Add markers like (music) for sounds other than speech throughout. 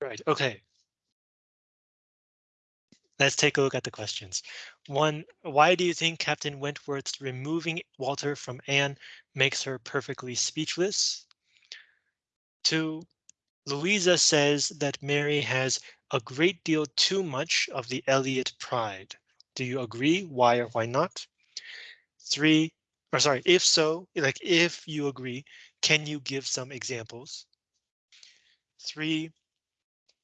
Right, okay. Let's take a look at the questions. One, why do you think Captain Wentworth's removing Walter from Anne makes her perfectly speechless? Two, Louisa says that Mary has a great deal too much of the Elliot pride. Do you agree? Why or why not? Three, or sorry, if so, like if you agree, can you give some examples? Three,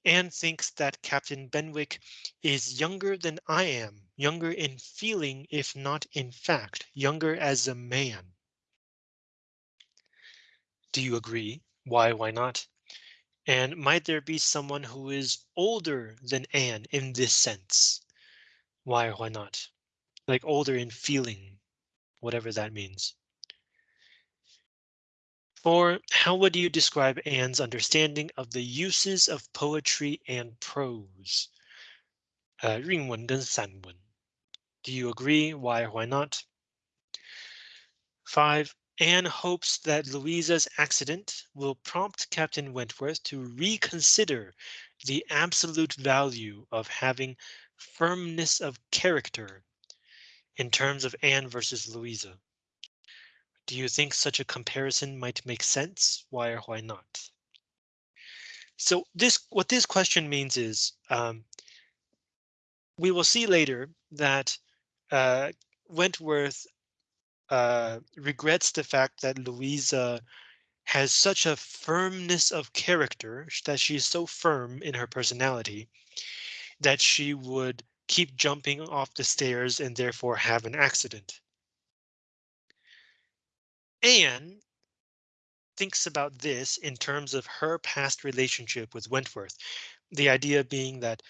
Anne thinks that Captain Benwick is younger than I am, younger in feeling, if not in fact, younger as a man. Do you agree? Why, why not? And might there be someone who is older than Anne in this sense? Why why not? Like older in feeling, whatever that means. Or how would you describe Anne's understanding of the uses of poetry and prose? Uh, 韵文跟散文. Do you agree? Why or why not? Five, Anne hopes that Louisa's accident will prompt Captain Wentworth to reconsider the absolute value of having firmness of character in terms of Anne versus Louisa. Do you think such a comparison might make sense? Why or why not? So this what this question means is um, we will see later that uh, Wentworth uh, regrets the fact that Louisa has such a firmness of character that she is so firm in her personality that she would keep jumping off the stairs and therefore have an accident. Anne thinks about this in terms of her past relationship with Wentworth. The idea being that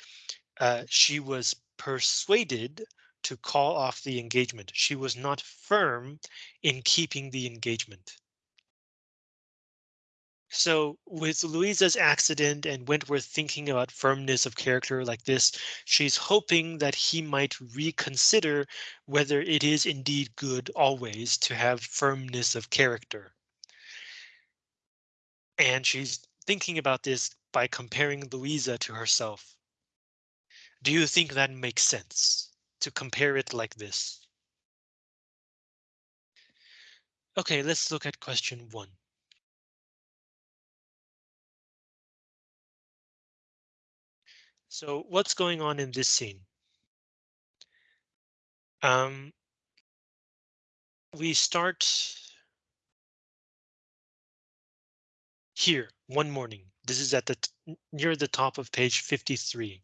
uh, she was persuaded to call off the engagement. She was not firm in keeping the engagement. So with Louisa's accident and Wentworth thinking about firmness of character like this, she's hoping that he might reconsider whether it is indeed good always to have firmness of character. And she's thinking about this by comparing Louisa to herself. Do you think that makes sense to compare it like this? OK, let's look at question one. So what's going on in this scene? Um, we start here one morning. This is at the near the top of page 53.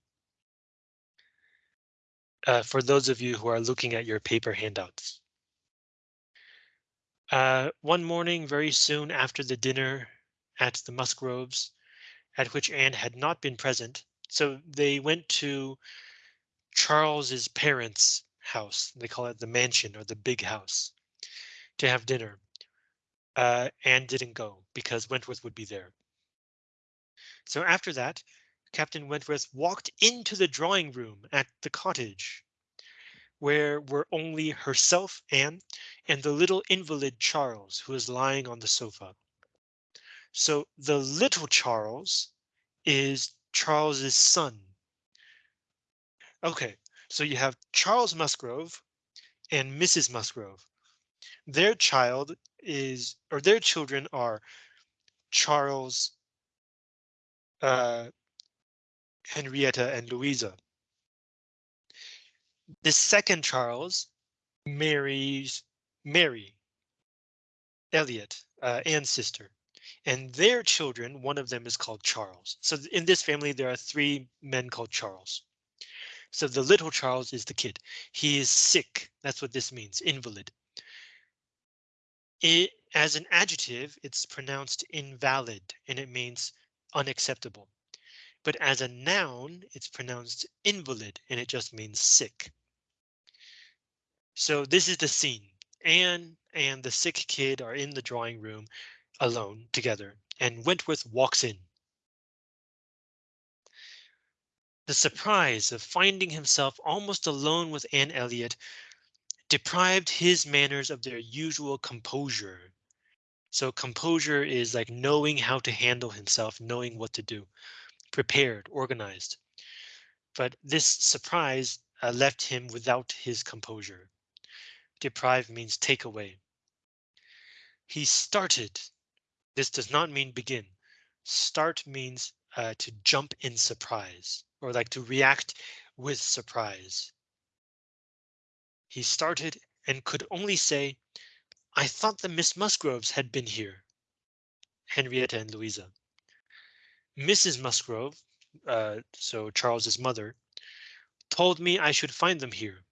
Uh, for those of you who are looking at your paper handouts. Uh, one morning, very soon after the dinner at the Musgroves, at which Anne had not been present, so they went to Charles's parents' house. They call it the mansion or the big house to have dinner. Uh, Anne didn't go because Wentworth would be there. So after that, Captain Wentworth walked into the drawing room at the cottage where were only herself, Anne, and the little invalid Charles, who was lying on the sofa. So the little Charles is Charles's son. OK, so you have Charles Musgrove and Mrs. Musgrove. Their child is or their children are Charles, uh, Henrietta and Louisa. The second Charles marries Mary Elliot, uh, Anne's sister and their children, one of them is called Charles. So in this family, there are three men called Charles. So the little Charles is the kid. He is sick. That's what this means, invalid. It, as an adjective, it's pronounced invalid and it means unacceptable. But as a noun, it's pronounced invalid and it just means sick. So this is the scene. Anne and the sick kid are in the drawing room alone together, and Wentworth walks in. The surprise of finding himself almost alone with Anne Elliot deprived his manners of their usual composure. So composure is like knowing how to handle himself, knowing what to do. prepared, organized. But this surprise uh, left him without his composure. Deprive means take away. He started. This does not mean begin. Start means uh, to jump in surprise or like to react with surprise. He started and could only say, I thought the Miss Musgroves had been here. Henrietta and Louisa. Mrs. Musgrove, uh, so Charles's mother, told me I should find them here.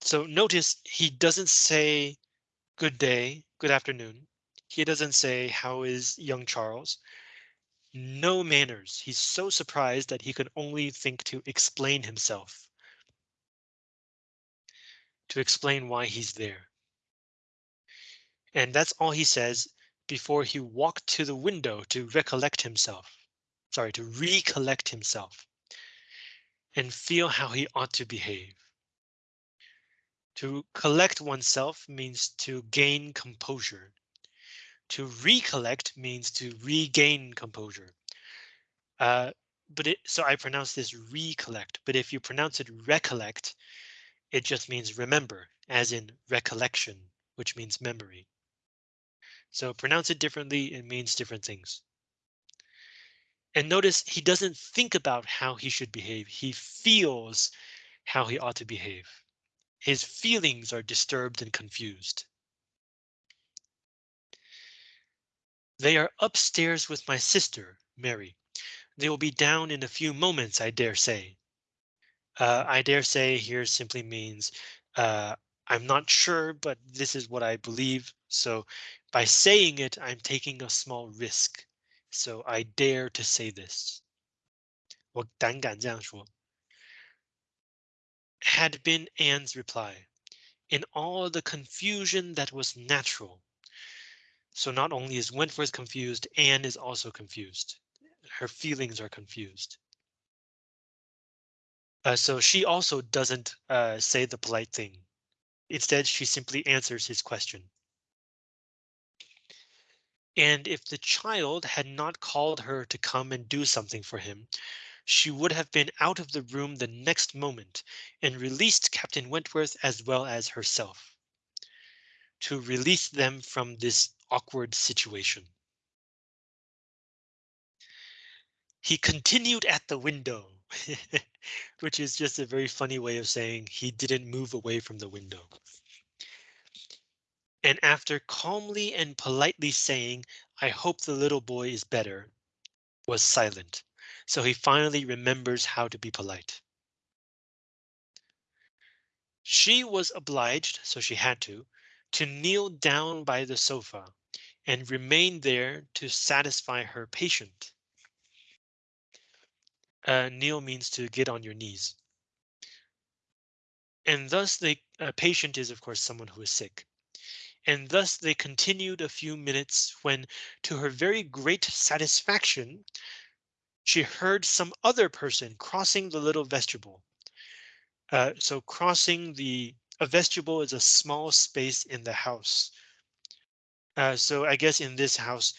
So notice he doesn't say good day, good afternoon. He doesn't say how is young Charles. No manners. He's so surprised that he could only think to explain himself. To explain why he's there. And that's all he says before he walked to the window to recollect himself. Sorry, to recollect himself. And feel how he ought to behave. To collect oneself means to gain composure. To recollect means to regain composure. Uh, but it, so I pronounce this recollect, but if you pronounce it recollect, it just means remember, as in recollection, which means memory. So pronounce it differently, it means different things. And notice he doesn't think about how he should behave. He feels how he ought to behave. His feelings are disturbed and confused. They are upstairs with my sister, Mary. They will be down in a few moments, I dare say. Uh, I dare say here simply means uh, I'm not sure, but this is what I believe. So by saying it, I'm taking a small risk. So I dare to say this. 我胆敢这样说. Had been Anne's reply. In all the confusion that was natural. So not only is Wentworth confused, Anne is also confused. Her feelings are confused. Uh, so she also doesn't uh, say the polite thing. Instead, she simply answers his question. And if the child had not called her to come and do something for him, she would have been out of the room the next moment and released Captain Wentworth as well as herself. To release them from this awkward situation. He continued at the window, (laughs) which is just a very funny way of saying he didn't move away from the window. And after calmly and politely saying, I hope the little boy is better, was silent. So he finally remembers how to be polite. She was obliged, so she had to, to kneel down by the sofa and remain there to satisfy her patient. Uh, kneel means to get on your knees. And thus the uh, patient is, of course, someone who is sick. And thus they continued a few minutes when, to her very great satisfaction, she heard some other person crossing the little vestibule. Uh, so crossing the a vestibule is a small space in the house. Uh, so I guess in this house,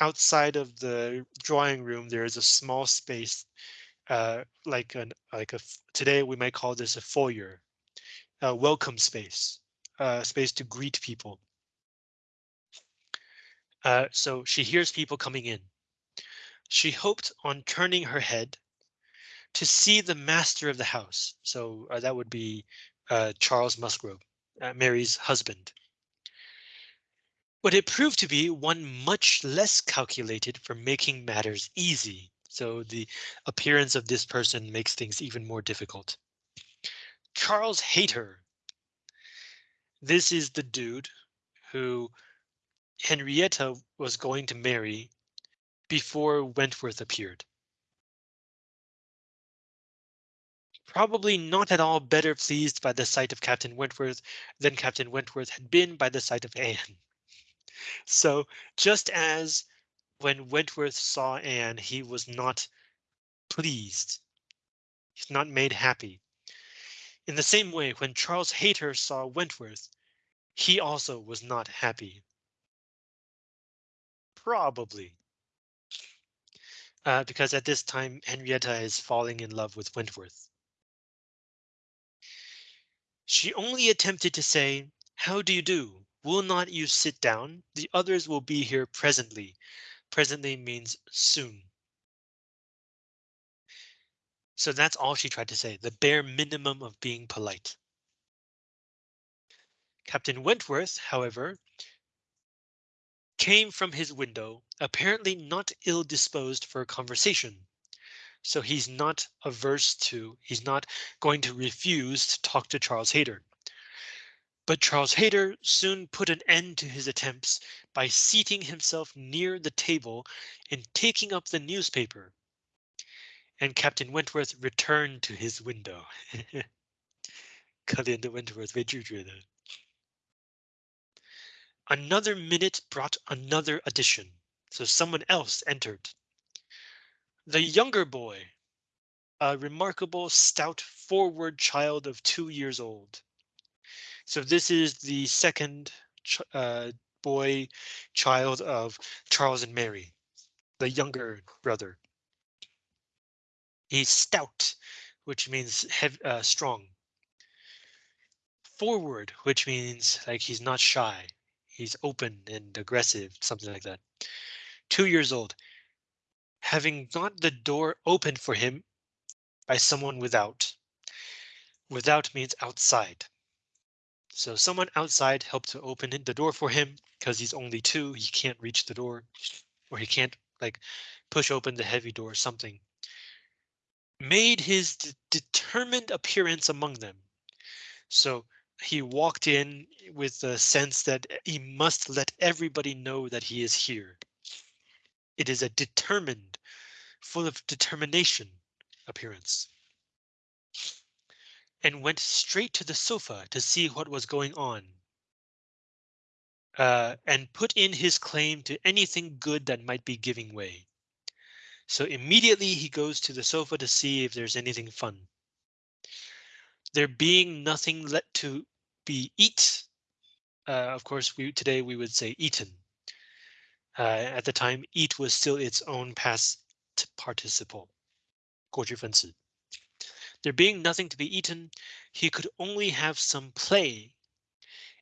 outside of the drawing room, there is a small space uh, like an like a today we might call this a foyer, a welcome space, a space to greet people. Uh, so she hears people coming in. She hoped on turning her head to see the master of the house. So uh, that would be uh, Charles Musgrove, uh, Mary's husband. But it proved to be one much less calculated for making matters easy. So the appearance of this person makes things even more difficult. Charles Hayter. This is the dude who Henrietta was going to marry before Wentworth appeared. Probably not at all better pleased by the sight of Captain Wentworth than Captain Wentworth had been by the sight of Anne. (laughs) So just as when Wentworth saw Anne, he was not pleased. He's not made happy. In the same way, when Charles Hayter saw Wentworth, he also was not happy. Probably. Uh, because at this time, Henrietta is falling in love with Wentworth. She only attempted to say, how do you do? Will not you sit down? The others will be here presently. Presently means soon. So that's all she tried to say, the bare minimum of being polite. Captain Wentworth, however, came from his window, apparently not ill disposed for a conversation. So he's not averse to, he's not going to refuse to talk to Charles Hayter. But Charles Hayter soon put an end to his attempts by seating himself near the table and taking up the newspaper. And Captain Wentworth returned to his window. (laughs) 可怜的 Wentworth 被拒绝的。 Another minute brought another addition, so someone else entered. The younger boy, a remarkable, stout, forward child of two years old. So this is the second ch uh, boy child of Charles and Mary, the younger brother. He's stout, which means heavy, uh, strong. Forward, which means like he's not shy. He's open and aggressive, something like that. Two years old. Having got the door opened for him by someone without. Without means outside. So someone outside helped to open the door for him because he's only two. He can't reach the door or he can't like push open the heavy door or something. Made his determined appearance among them. So he walked in with the sense that he must let everybody know that he is here. It is a determined, full of determination appearance and went straight to the sofa to see what was going on. Uh, and put in his claim to anything good that might be giving way. So immediately he goes to the sofa to see if there's anything fun There being nothing let to be eat. Uh, of course, we today we would say eaten. Uh, at the time, eat was still its own past participle. 过去分词. There being nothing to be eaten, he could only have some play.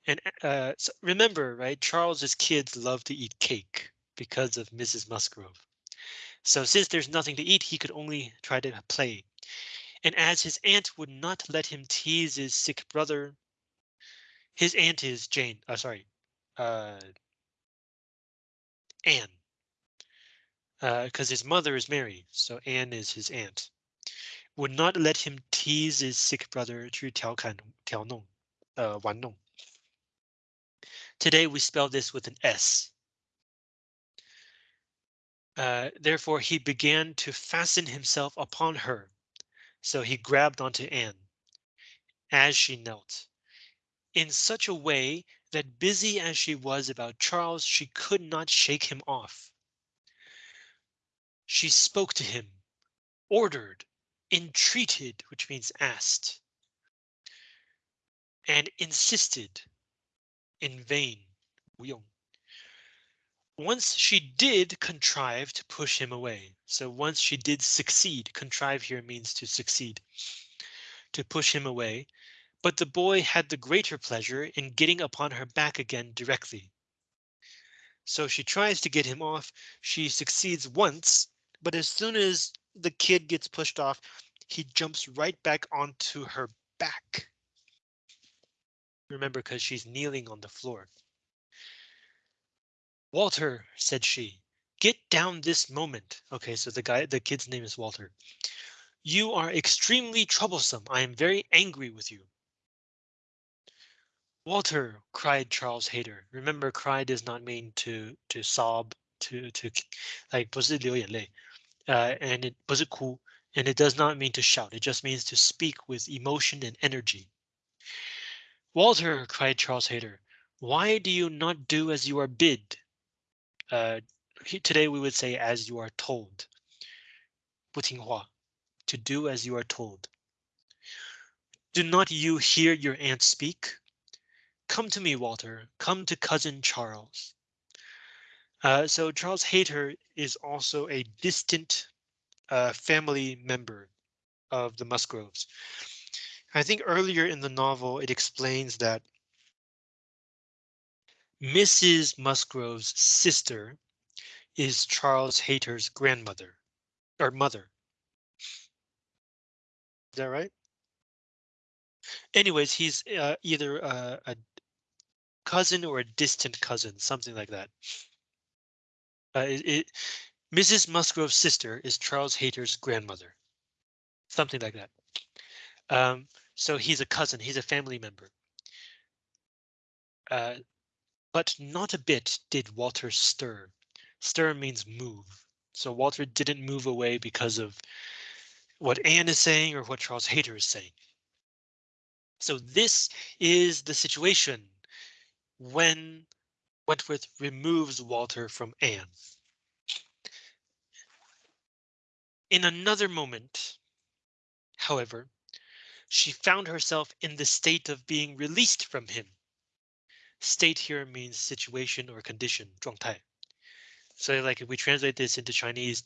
And uh, so remember, right, Charles's kids love to eat cake because of Mrs. Musgrove. So since there's nothing to eat, he could only try to play. And as his aunt would not let him tease his sick brother, his aunt is Jane. Oh, sorry, uh, Anne. Because uh, his mother is Mary, so Anne is his aunt would not let him tease his sick brother 去调侃调弄呃玩弄. Today we spell this with an S. Uh, therefore, he began to fasten himself upon her. so he grabbed onto Anne as she knelt in such a way that busy as she was about Charles, she could not shake him off. She spoke to him, ordered, entreated, which means asked, and insisted in vain. Once she did contrive to push him away. So once she did succeed, contrive here means to succeed, to push him away. But the boy had the greater pleasure in getting upon her back again directly. So she tries to get him off. She succeeds once, but as soon as the kid gets pushed off, he jumps right back onto her back. Remember, because she's kneeling on the floor. Walter, said she, get down this moment. OK, so the guy, the kid's name is Walter. You are extremely troublesome. I am very angry with you. Walter, cried Charles Hayter. Remember, cry does not mean to to sob, to to like 不是流眼泪, uh, and it 不是哭 and it does not mean to shout, it just means to speak with emotion and energy. Walter, cried Charles Hayter, why do you not do as you are bid? Uh, today we would say as you are told. 不听话, to do as you are told. Do not you hear your aunt speak? Come to me, Walter, come to cousin Charles. Uh, so Charles Hayter is also a distant uh, family member of the Musgroves. I think earlier in the novel, it explains that Mrs. Musgrove's sister is Charles Hayter's grandmother or mother. Is that right? Anyways, he's uh, either a, a cousin or a distant cousin, something like that. Uh, it, it, Mrs. Musgrove's sister is Charles Hayter's grandmother, something like that. Um, so he's a cousin, he's a family member. Uh, but not a bit did Walter stir. Stir means move. So Walter didn't move away because of what Anne is saying or what Charles Hayter is saying. So this is the situation when Wentworth removes Walter from Anne. In another moment, however, she found herself in the state of being released from him. State here means situation or condition, 状态. So like if we translate this into Chinese,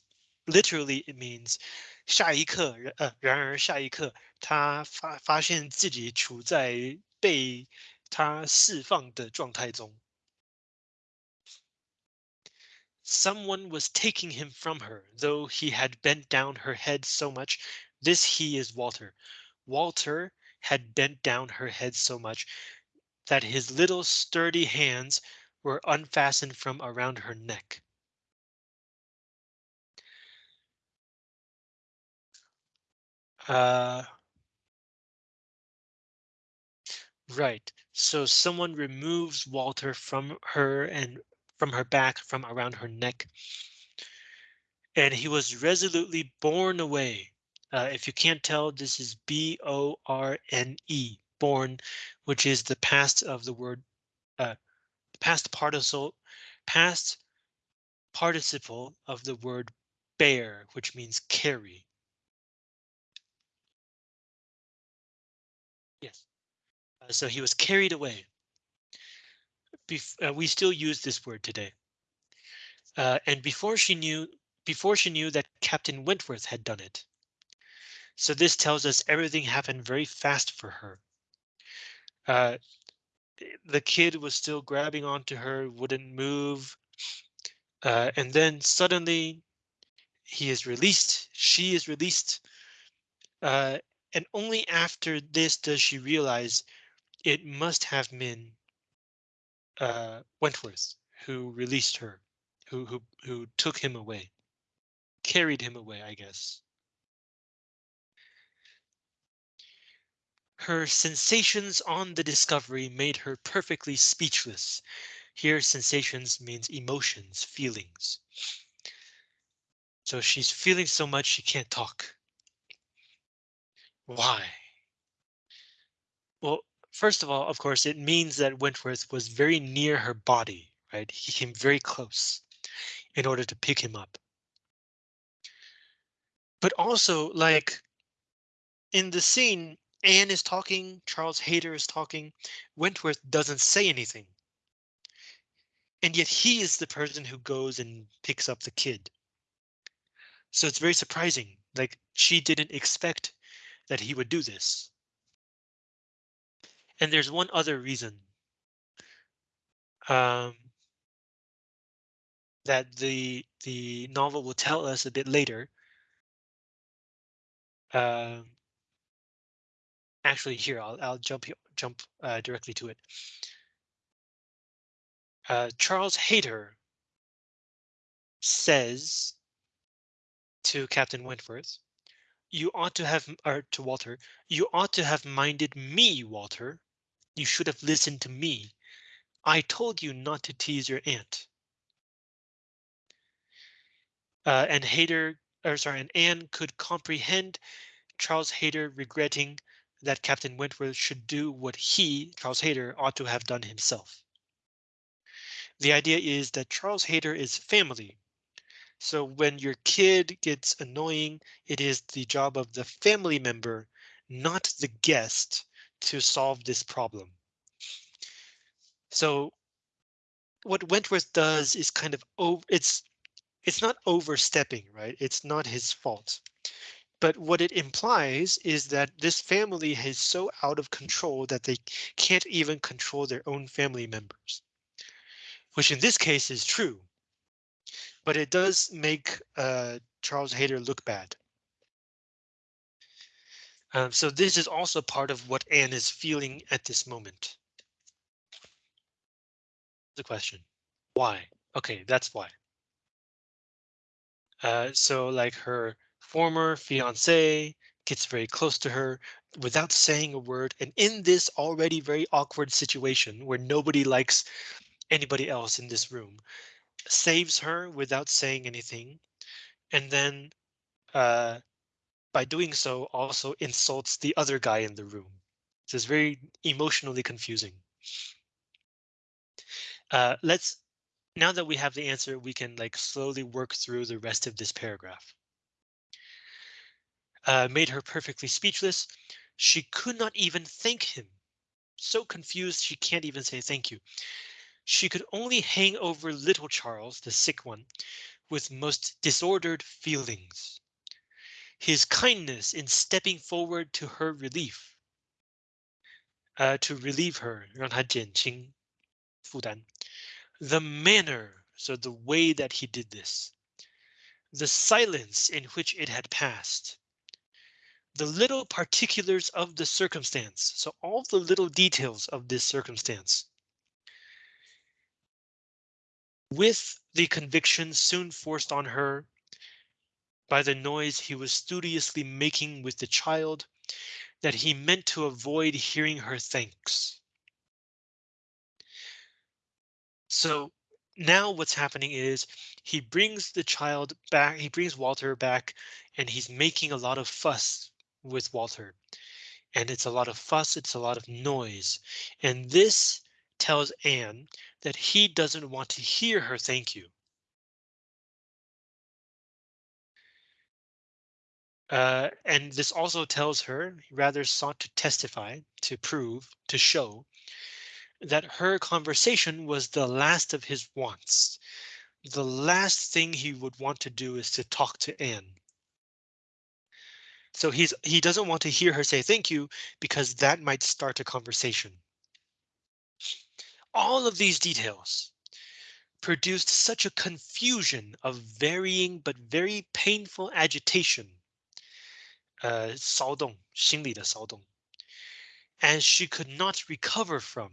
literally it means 下一刻，呃，然而下一刻，他发发现自己处在被他释放的状态中。Someone was taking him from her, though he had bent down her head so much. This he is Walter. Walter had bent down her head so much that his little sturdy hands were unfastened from around her neck. Uh, right. So someone removes Walter from her and from her back, from around her neck. And he was resolutely borne away uh, if you can't tell, this is B-O-R-N-E, born, which is the past of the word, uh, past participle, past participle of the word bear, which means carry. Yes. Uh, so he was carried away. Bef uh, we still use this word today. Uh, and before she knew, before she knew that Captain Wentworth had done it, so this tells us everything happened very fast for her. Uh, the kid was still grabbing onto her, wouldn't move. Uh, and then suddenly he is released. She is released. Uh, and only after this does she realize it must have been uh, Wentworth who released her, who who who took him away, carried him away, I guess. Her sensations on the discovery made her perfectly speechless. Here sensations means emotions, feelings. So she's feeling so much she can't talk. Why? Well, first of all, of course, it means that Wentworth was very near her body, right? He came very close in order to pick him up. But also, like, in the scene, Anne is talking, Charles Hayter is talking, Wentworth doesn't say anything. And yet he is the person who goes and picks up the kid. So it's very surprising, like she didn't expect that he would do this. And there's one other reason. Um, that the the novel will tell us a bit later. Um, actually here I'll I'll jump jump uh, directly to it. Uh, Charles Hayter says to Captain Wentworth, you ought to have, or to Walter, you ought to have minded me, Walter. You should have listened to me. I told you not to tease your aunt. Uh, and Hayter, or sorry, and Anne could comprehend Charles Hayter regretting that Captain Wentworth should do what he, Charles Hayter, ought to have done himself. The idea is that Charles Hayter is family. So when your kid gets annoying, it is the job of the family member, not the guest, to solve this problem. So what Wentworth does is kind of oh, it's it's not overstepping, right? It's not his fault. But what it implies is that this family is so out of control that they can't even control their own family members. Which in this case is true. But it does make uh, Charles Hayter look bad. Um, so this is also part of what Anne is feeling at this moment. The question, why? Okay, that's why. Uh, so like her former fiance gets very close to her without saying a word. And in this already very awkward situation where nobody likes anybody else in this room, saves her without saying anything. And then uh, by doing so also insults the other guy in the room. So it's very emotionally confusing. Uh, let's now that we have the answer, we can like slowly work through the rest of this paragraph. Uh, made her perfectly speechless. She could not even thank him. So confused she can't even say thank you. She could only hang over little Charles, the sick one, with most disordered feelings his kindness in stepping forward to her relief. Uh, to relieve her, 让她减轻负担. The manner, so the way that he did this. The silence in which it had passed. The little particulars of the circumstance, so all the little details of this circumstance. With the conviction soon forced on her by the noise he was studiously making with the child, that he meant to avoid hearing her thanks. So now what's happening is he brings the child back, he brings Walter back, and he's making a lot of fuss with Walter. And it's a lot of fuss, it's a lot of noise. And this tells Anne that he doesn't want to hear her thank you. Uh, and this also tells her he rather sought to testify, to prove, to show that her conversation was the last of his wants. The last thing he would want to do is to talk to Anne. So he's he doesn't want to hear her say thank you because that might start a conversation. All of these details produced such a confusion of varying but very painful agitation 呃骚动，心理的骚动，and she could not recover from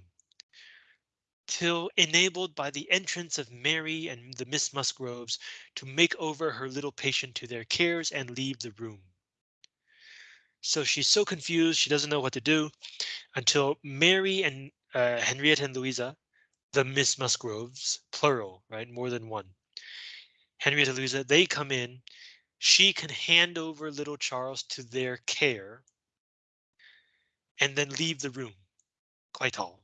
till enabled by the entrance of Mary and the Miss Musgroves to make over her little patient to their cares and leave the room. So she's so confused, she doesn't know what to do until Mary and uh, Henrietta and Louisa, the Miss Musgroves, plural, right? More than one. Henrietta Louisa, they come in she can hand over little Charles to their care. And then leave the room. Quite all.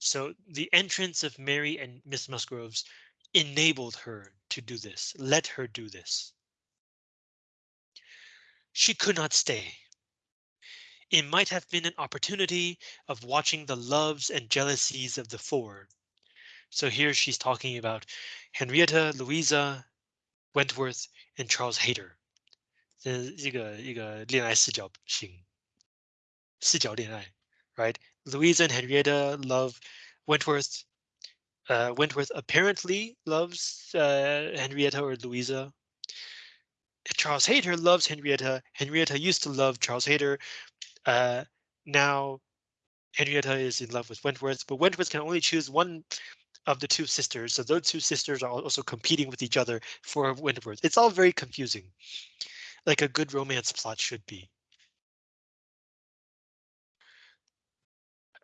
So the entrance of Mary and Miss Musgroves enabled her to do this, let her do this She could not stay. It might have been an opportunity of watching the loves and jealousies of the four, so here she's talking about Henrietta, Louisa, Wentworth, and Charles Hayter. 这一个一个恋爱视角型视角恋爱，right? Louisa and Henrietta love Wentworth. Uh, Wentworth apparently loves uh, Henrietta or Louisa. Charles Hayter loves Henrietta. Henrietta used to love Charles Hayter. Uh, now Henrietta is in love with Wentworth, but Wentworth can only choose one of the two sisters. So those two sisters are also competing with each other for Wentworth. It's all very confusing, like a good romance plot should be.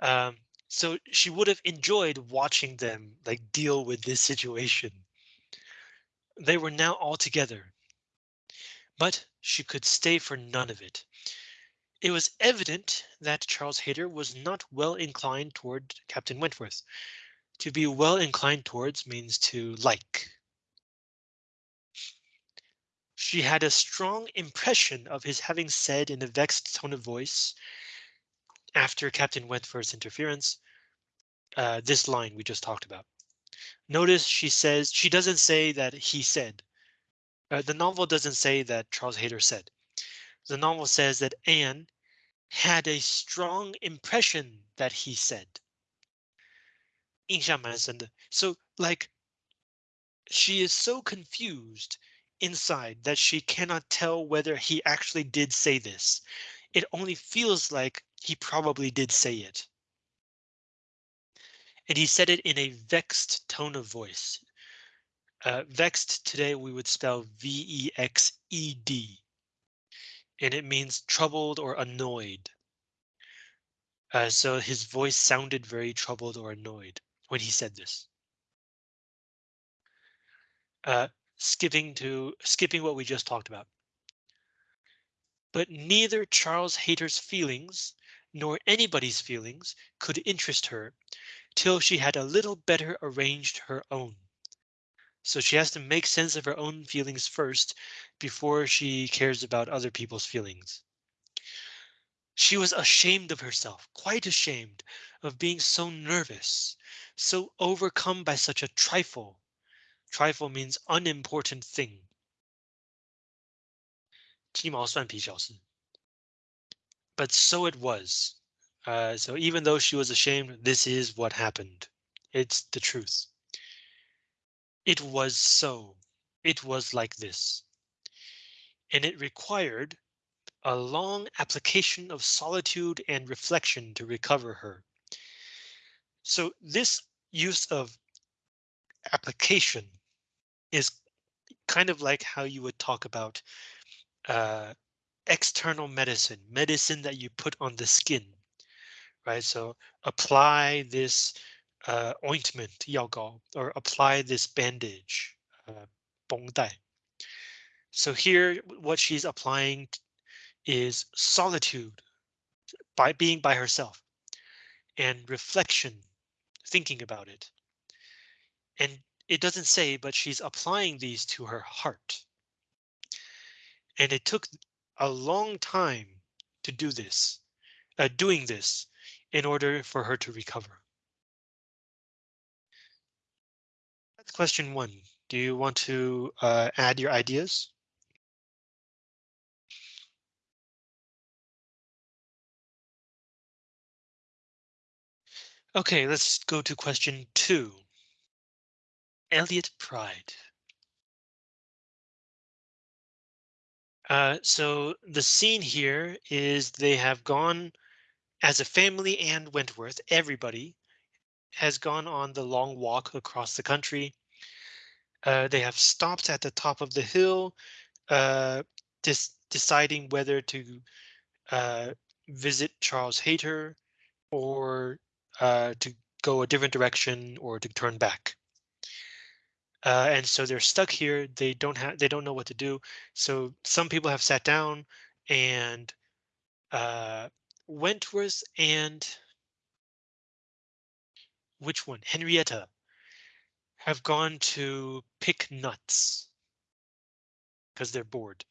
Um, so she would have enjoyed watching them like deal with this situation. They were now all together. But she could stay for none of it. It was evident that Charles Hayter was not well inclined toward Captain Wentworth, to be well inclined towards means to like. She had a strong impression of his having said in a vexed tone of voice after Captain Wentworth's interference, uh, this line we just talked about. Notice she says she doesn't say that he said. Uh, the novel doesn't say that Charles Hayter said. The novel says that Anne had a strong impression that he said. 印象蛮深的. So like she is so confused inside that she cannot tell whether he actually did say this. It only feels like he probably did say it. And he said it in a vexed tone of voice. Uh, vexed today we would spell V-E-X-E-D. And it means troubled or annoyed. Uh, so his voice sounded very troubled or annoyed when he said this. Uh, skipping to skipping what we just talked about. But neither Charles Hayter's feelings nor anybody's feelings could interest her till she had a little better arranged her own. So she has to make sense of her own feelings first before she cares about other people's feelings. She was ashamed of herself, quite ashamed of being so nervous, so overcome by such a trifle Trifle means unimportant thing. 鸡毛蒜皮小事. But so it was. Uh, so even though she was ashamed, this is what happened. It's the truth. It was so. It was like this. And it required a long application of solitude and reflection to recover her. So this use of application is kind of like how you would talk about uh, external medicine, medicine that you put on the skin, right? So apply this uh, ointment, 药膏, or apply this bandage, uh, 绷带. So here, what she's applying is solitude by being by herself and reflection, thinking about it. And it doesn't say, but she's applying these to her heart. And it took a long time to do this, uh, doing this in order for her to recover. That's question one. Do you want to uh, add your ideas? Okay, let's go to question two. Elliot Pride. Uh, so the scene here is they have gone as a family and Wentworth, everybody has gone on the long walk across the country. Uh, they have stopped at the top of the hill, uh, deciding whether to uh, visit Charles Hayter or uh, to go a different direction or to turn back. Uh, and so they're stuck here. They don't have they don't know what to do. So some people have sat down and uh, Wentworth and which one? Henrietta have gone to pick nuts because they're bored.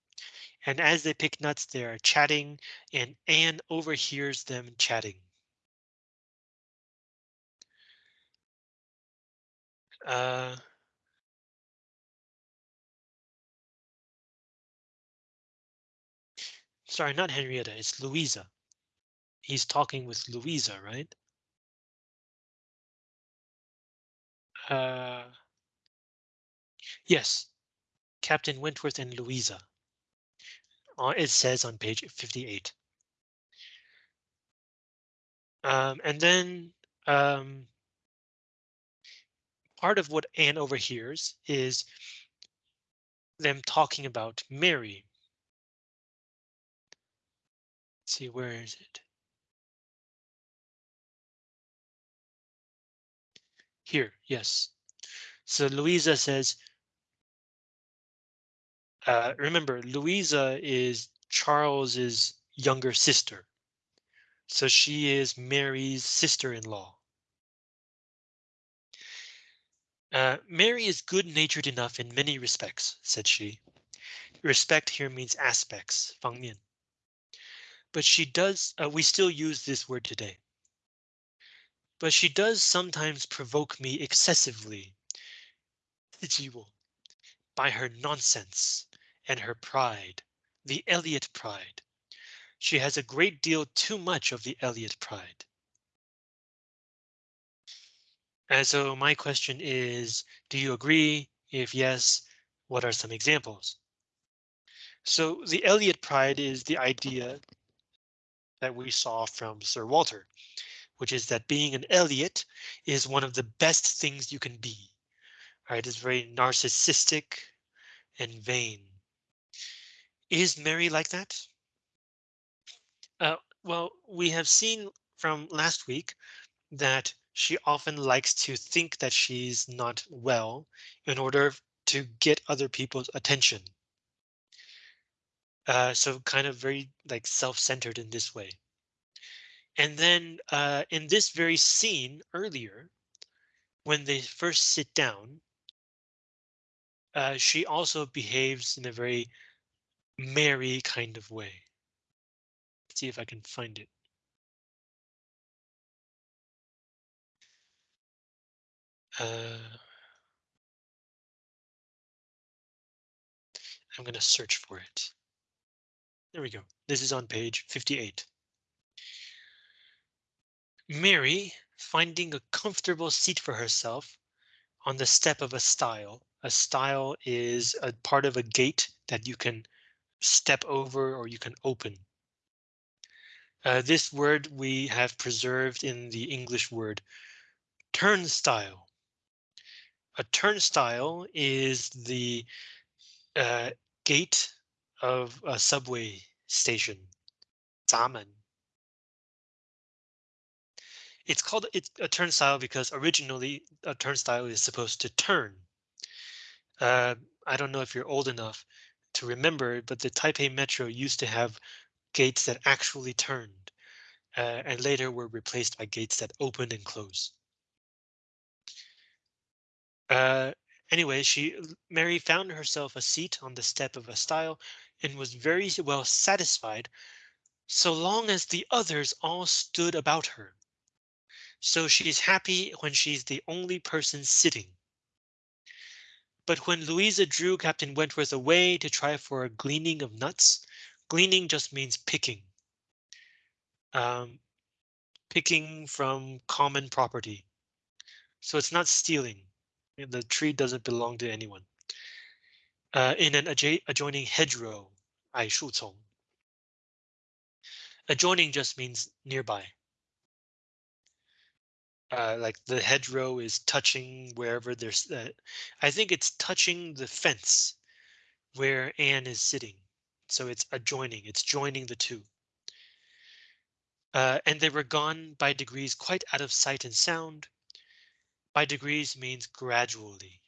And as they pick nuts, they are chatting and Anne overhears them chatting. Uh, Sorry, not Henrietta, it's Louisa. He's talking with Louisa, right? Uh, yes, Captain Wentworth and Louisa. Uh, it says on page 58. Um, and then um, part of what Anne overhears is them talking about Mary Let's see, where is it? Here, yes. So Louisa says, uh, remember, Louisa is Charles's younger sister. So she is Mary's sister-in-law. Uh, Mary is good-natured enough in many respects, said she. Respect here means aspects, 方面 but she does, uh, we still use this word today. But she does sometimes provoke me excessively. By her nonsense and her pride, the Elliot pride. She has a great deal too much of the Elliot pride. And so my question is, do you agree? If yes, what are some examples? So the Elliot pride is the idea that we saw from Sir Walter, which is that being an Elliot is one of the best things you can be. Right, it's very narcissistic and vain. Is Mary like that? Uh, well, we have seen from last week that she often likes to think that she's not well in order to get other people's attention. Uh, so kind of very like self-centered in this way. And then uh, in this very scene earlier, when they first sit down, uh, she also behaves in a very merry kind of way. Let's see if I can find it. Uh, I'm going to search for it. There we go. This is on page 58. Mary, finding a comfortable seat for herself on the step of a stile. A stile is a part of a gate that you can step over or you can open. Uh, this word we have preserved in the English word turnstile. A turnstile is the uh, gate of a subway station. 闸门. It's called it's a turnstile because originally a turnstile is supposed to turn. Uh, I don't know if you're old enough to remember, but the Taipei Metro used to have gates that actually turned uh, and later were replaced by gates that open and close. Uh, anyway, she Mary found herself a seat on the step of a stile and was very well satisfied so long as the others all stood about her. So she's happy when she's the only person sitting. But when Louisa drew Captain Wentworth away to try for a gleaning of nuts, gleaning just means picking. Um, picking from common property. So it's not stealing. The tree doesn't belong to anyone. Uh, in an adjoining hedgerow, ai shu. Adjoining just means nearby. Uh, like the hedgerow is touching wherever there's, uh, I think it's touching the fence where Anne is sitting. So it's adjoining, it's joining the two. Uh, and they were gone by degrees quite out of sight and sound. By degrees means gradually.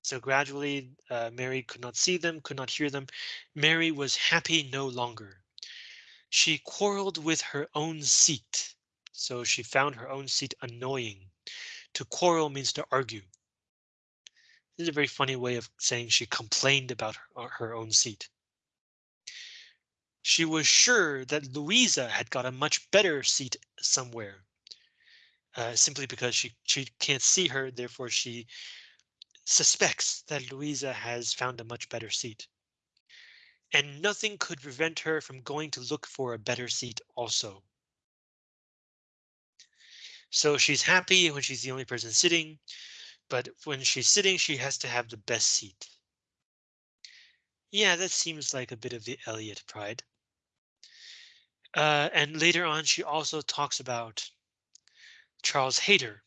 So gradually, uh, Mary could not see them, could not hear them. Mary was happy no longer. She quarreled with her own seat. So she found her own seat annoying. To quarrel means to argue. This is a very funny way of saying she complained about her, uh, her own seat. She was sure that Louisa had got a much better seat somewhere. Uh, simply because she, she can't see her, therefore she suspects that Louisa has found a much better seat. And nothing could prevent her from going to look for a better seat also. So she's happy when she's the only person sitting, but when she's sitting, she has to have the best seat. Yeah, that seems like a bit of the Elliot pride. Uh, and later on, she also talks about Charles Hayter,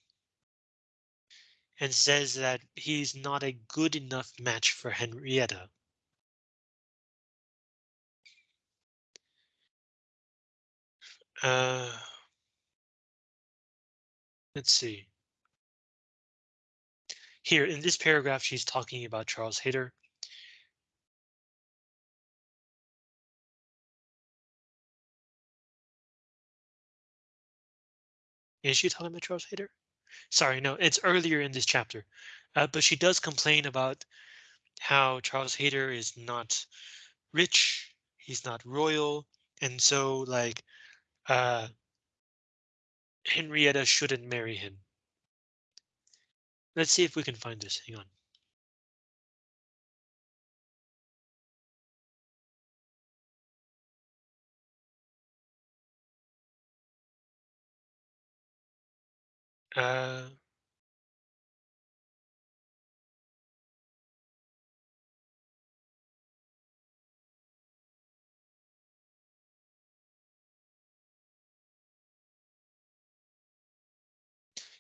and says that he's not a good enough match for Henrietta. Uh, let's see. Here in this paragraph, she's talking about Charles Hayter. Is she talking about Charles Hayter? Sorry, no, it's earlier in this chapter, uh, but she does complain about how Charles Hayter is not rich, he's not royal, and so like uh, Henrietta shouldn't marry him. Let's see if we can find this. Hang on. Uh,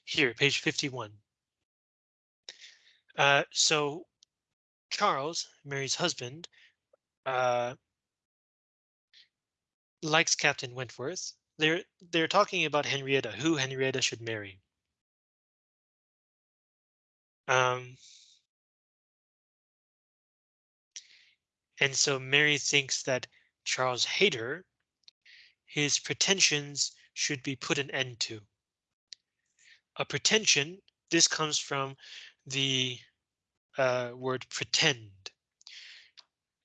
here, page 51. Uh, so Charles, Mary's husband, uh, likes Captain Wentworth. They're they're talking about Henrietta, who Henrietta should marry. Um, and so Mary thinks that Charles Hayter, his pretensions should be put an end to. A pretension, this comes from the uh, word pretend.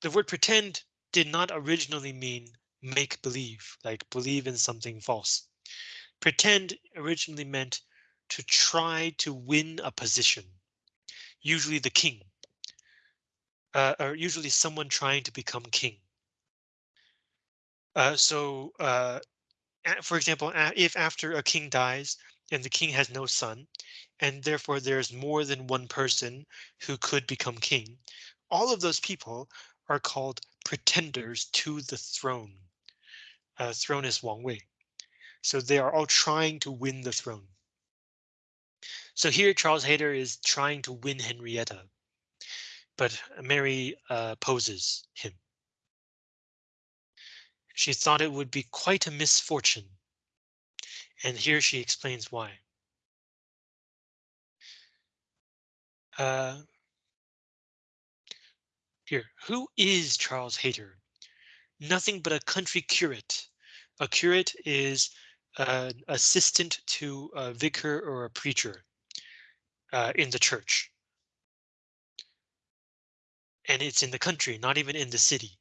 The word pretend did not originally mean make believe, like believe in something false. Pretend originally meant to try to win a position, usually the king, uh, or usually someone trying to become king. Uh, so, uh, for example, if after a king dies and the king has no son, and therefore there's more than one person who could become king, all of those people are called pretenders to the throne. Uh, throne is Wang Wei. So they are all trying to win the throne. So here Charles Hayter is trying to win Henrietta, but Mary uh, him. She thought it would be quite a misfortune. And here she explains why. Uh, here, who is Charles Hayter? Nothing but a country curate. A curate is an assistant to a vicar or a preacher uh, in the church. And it's in the country, not even in the city.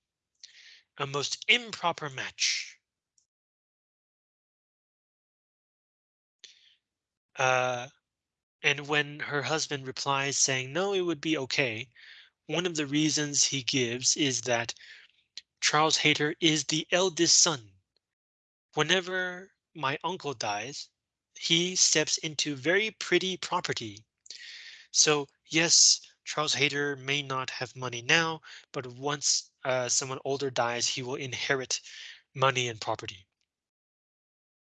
A most improper match. Uh, and when her husband replies saying, no, it would be OK. One of the reasons he gives is that Charles Hayter is the eldest son. Whenever my uncle dies, he steps into very pretty property. So yes, Charles Hayter may not have money now, but once uh, someone older dies, he will inherit money and property.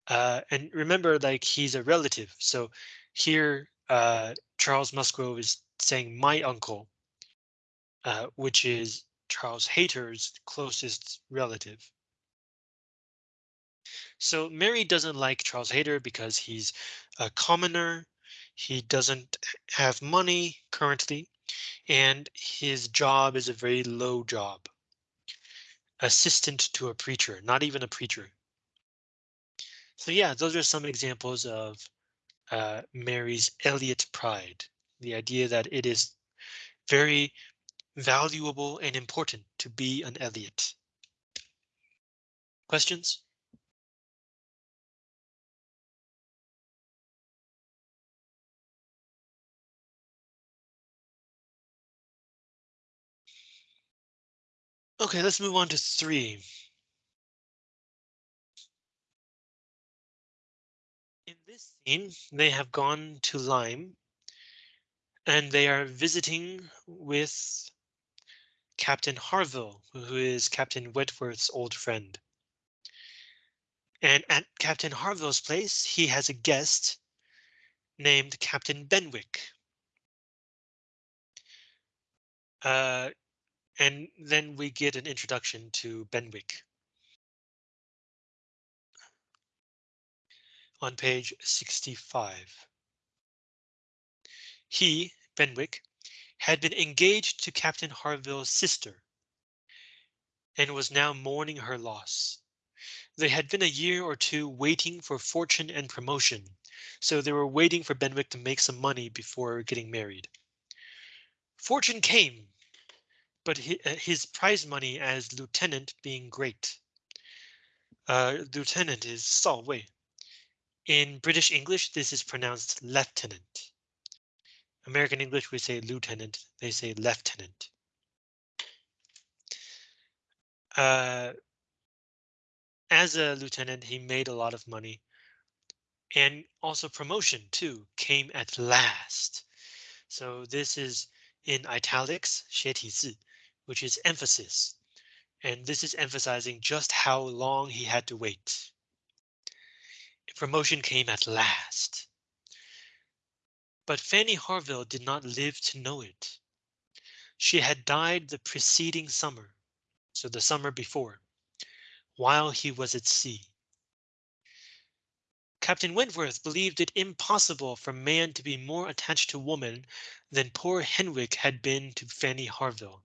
Uh, and remember, like he's a relative. So here uh, Charles Musgrove is saying my uncle, uh, which is Charles Hayter's closest relative. So Mary doesn't like Charles Hayter because he's a commoner. He doesn't have money currently, and his job is a very low job. Assistant to a preacher, not even a preacher. So yeah, those are some examples of uh, Mary's Elliot pride, the idea that it is very valuable and important to be an Elliot. Questions? Okay, let's move on to three. They have gone to Lyme and they are visiting with Captain Harville, who is Captain Wentworth's old friend. And at Captain Harville's place, he has a guest named Captain Benwick. Uh, and then we get an introduction to Benwick. On page 65. He, Benwick, had been engaged to Captain Harville's sister and was now mourning her loss. They had been a year or two waiting for fortune and promotion, so they were waiting for Benwick to make some money before getting married. Fortune came, but his prize money as lieutenant being great. Uh, lieutenant is Sao Wei, In British English, this is pronounced lieutenant. American English, we say lieutenant, they say lieutenant. Uh, as a lieutenant, he made a lot of money. And also promotion too came at last. So this is in italics, 斜体字, which is emphasis. And this is emphasizing just how long he had to wait. Promotion came at last. But Fanny Harville did not live to know it. She had died the preceding summer, so the summer before, while he was at sea. Captain Wentworth believed it impossible for man to be more attached to woman than poor Benwick had been to Fanny Harville,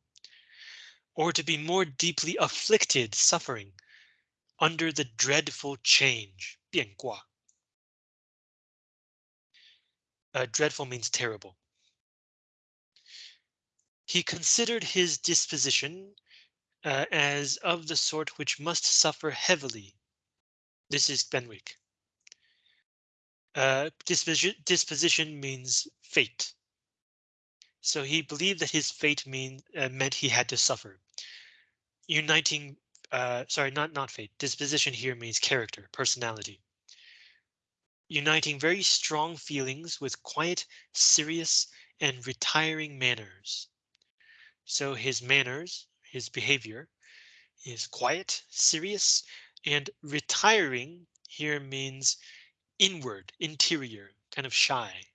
or to be more deeply afflicted, suffering under the dreadful change, 变卦. Uh, dreadful means terrible. He considered his disposition uh, as of the sort which must suffer heavily. This is Benwick. Uh, disposition, disposition means fate. So he believed that his fate mean uh, meant he had to suffer. Uniting, uh, sorry, not not fate. Disposition here means character, personality uniting very strong feelings with quiet, serious, and retiring manners. So his manners, his behavior, is quiet, serious, and retiring here means inward, interior, kind of shy.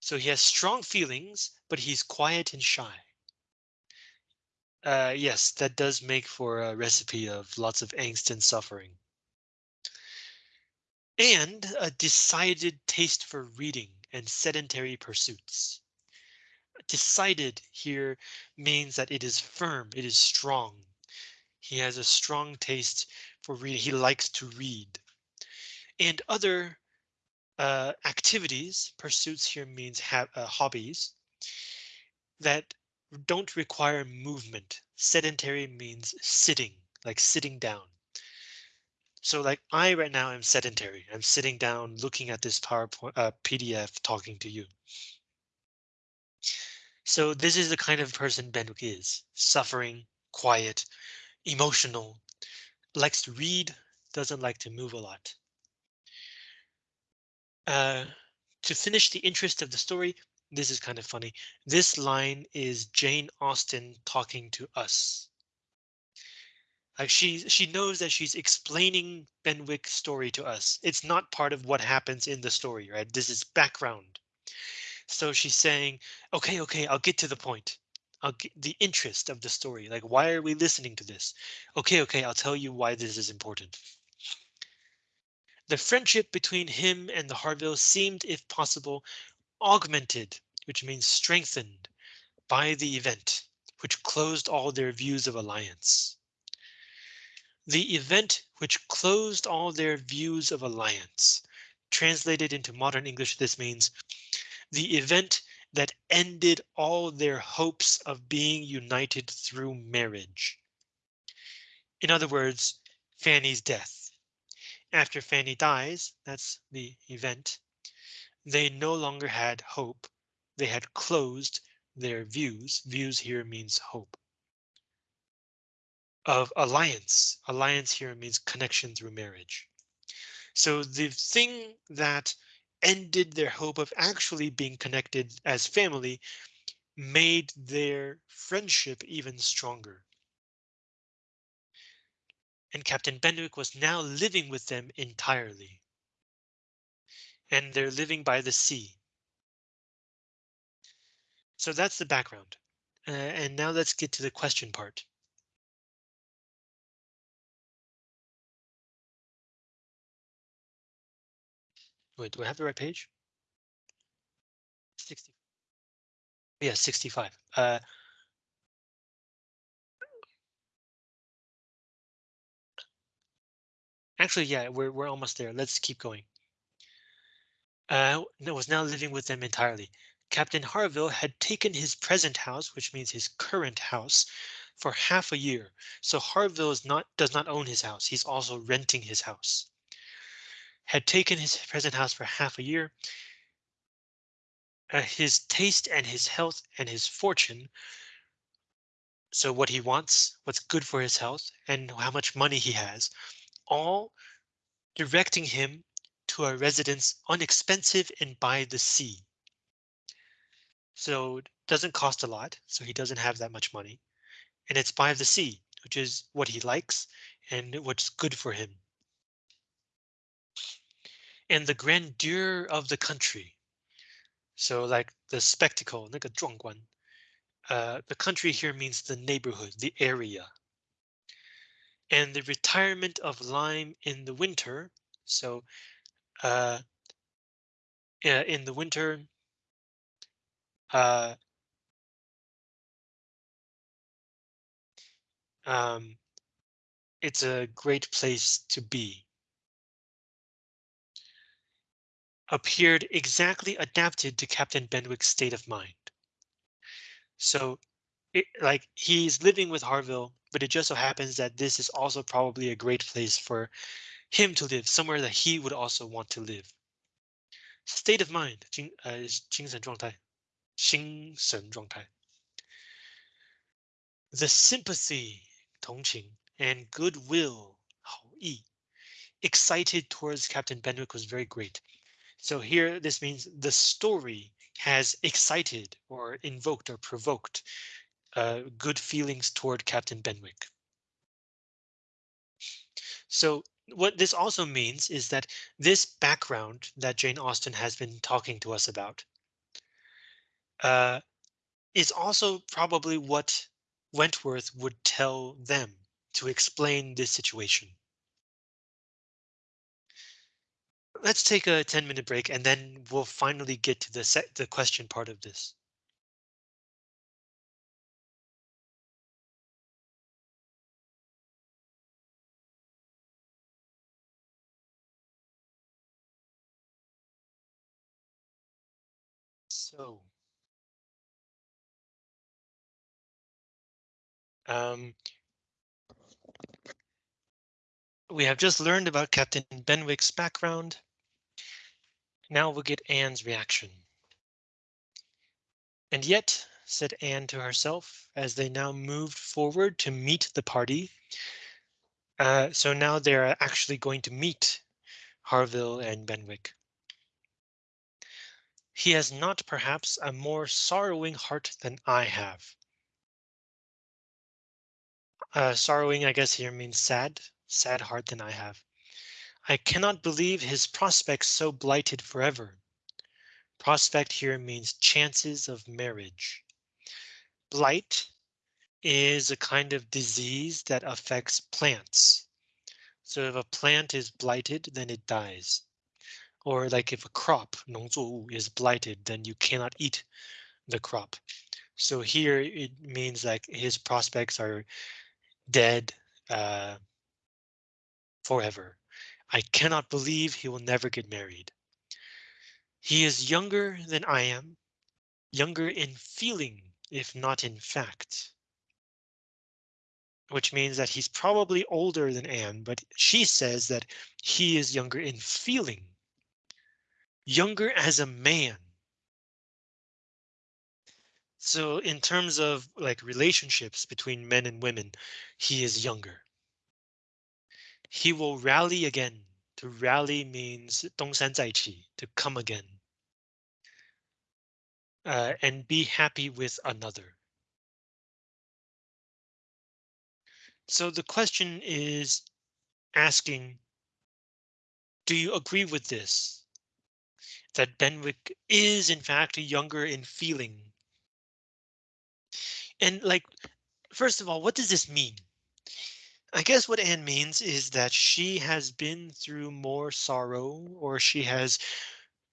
So he has strong feelings, but he's quiet and shy. Uh, yes, that does make for a recipe of lots of angst and suffering and a decided taste for reading and sedentary pursuits. Decided here means that it is firm, it is strong. He has a strong taste for reading. He likes to read. And other uh, activities, pursuits here means have uh, hobbies that don't require movement. Sedentary means sitting, like sitting down. So like I right now am sedentary. I'm sitting down looking at this PowerPoint uh, PDF talking to you. So this is the kind of person Benwick is suffering, quiet, emotional, likes to read, doesn't like to move a lot. Uh, to finish the interest of the story, this is kind of funny. This line is Jane Austen talking to us. Like she she knows that she's explaining Benwick's story to us. It's not part of what happens in the story, right? This is background. So she's saying, OK, OK, I'll get to the point. I'll get the interest of the story. Like, why are we listening to this? OK, OK, I'll tell you why this is important. The friendship between him and the Harvilles seemed, if possible, augmented, which means strengthened by the event, which closed all their views of alliance. The event which closed all their views of alliance. Translated into modern English, this means the event that ended all their hopes of being united through marriage. In other words, Fanny's death. After Fanny dies, that's the event, they no longer had hope. They had closed their views. Views here means hope of alliance. Alliance here means connection through marriage. So the thing that ended their hope of actually being connected as family made their friendship even stronger. And Captain Benwick was now living with them entirely. And they're living by the sea. So that's the background. Uh, and now let's get to the question part. Wait, do I have the right page? 60. Yeah, 65. Uh, actually, yeah, we're we're almost there. Let's keep going. Uh, was now living with them entirely. Captain Harville had taken his present house, which means his current house, for half a year. So Harville is not does not own his house. He's also renting his house. Had taken his present house for half a year. Uh, his taste and his health and his fortune. So what he wants, what's good for his health and how much money he has, all directing him to a residence unexpensive and by the sea. So it doesn't cost a lot, so he doesn't have that much money. And it's by the sea, which is what he likes and what's good for him and the grandeur of the country. So like the spectacle, 那个壮观. Uh, the country here means the neighborhood, the area. And the retirement of Lyme in the winter. So uh, in the winter, uh, um, it's a great place to be. Appeared exactly adapted to Captain Benwick's state of mind. So it, like he's living with Harville, but it just so happens that this is also probably a great place for him to live, somewhere that he would also want to live. State of mind, 精呃精神状态。精神状态. The sympathy 同情 and goodwill 好意 excited towards Captain Benwick was very great. So here this means the story has excited or invoked or provoked uh, good feelings toward Captain Benwick. So what this also means is that this background that Jane Austen has been talking to us about uh, is also probably what Wentworth would tell them to explain this situation. Let's take a 10 minute break and then we'll finally get to the set the question part of this. So Um, we have just learned about Captain Benwick's background. Now we'll get Anne's reaction. And yet, said Anne to herself, as they now moved forward to meet the party. Uh, so now they're actually going to meet Harville and Benwick. He has not perhaps a more sorrowing heart than I have. Uh, sorrowing, I guess here means sad, sad heart than I have. I cannot believe his prospects so blighted forever. Prospect here means chances of marriage. Blight is a kind of disease that affects plants. So if a plant is blighted, then it dies. Or like if a crop, 农作物, is blighted, then you cannot eat the crop. So here it means like his prospects are dead uh, forever. I cannot believe he will never get married. He is younger than I am, younger in feeling, if not in fact. Which means that he's probably older than Anne, but she says that he is younger in feeling. Younger as a man. So in terms of like relationships between men and women, he is younger. He will rally again. To rally means 东山再起, to come again. Uh, and be happy with another. So the question is asking, do you agree with this? That Benwick is in fact younger in feeling and like, first of all, what does this mean? I guess what Anne means is that she has been through more sorrow or she has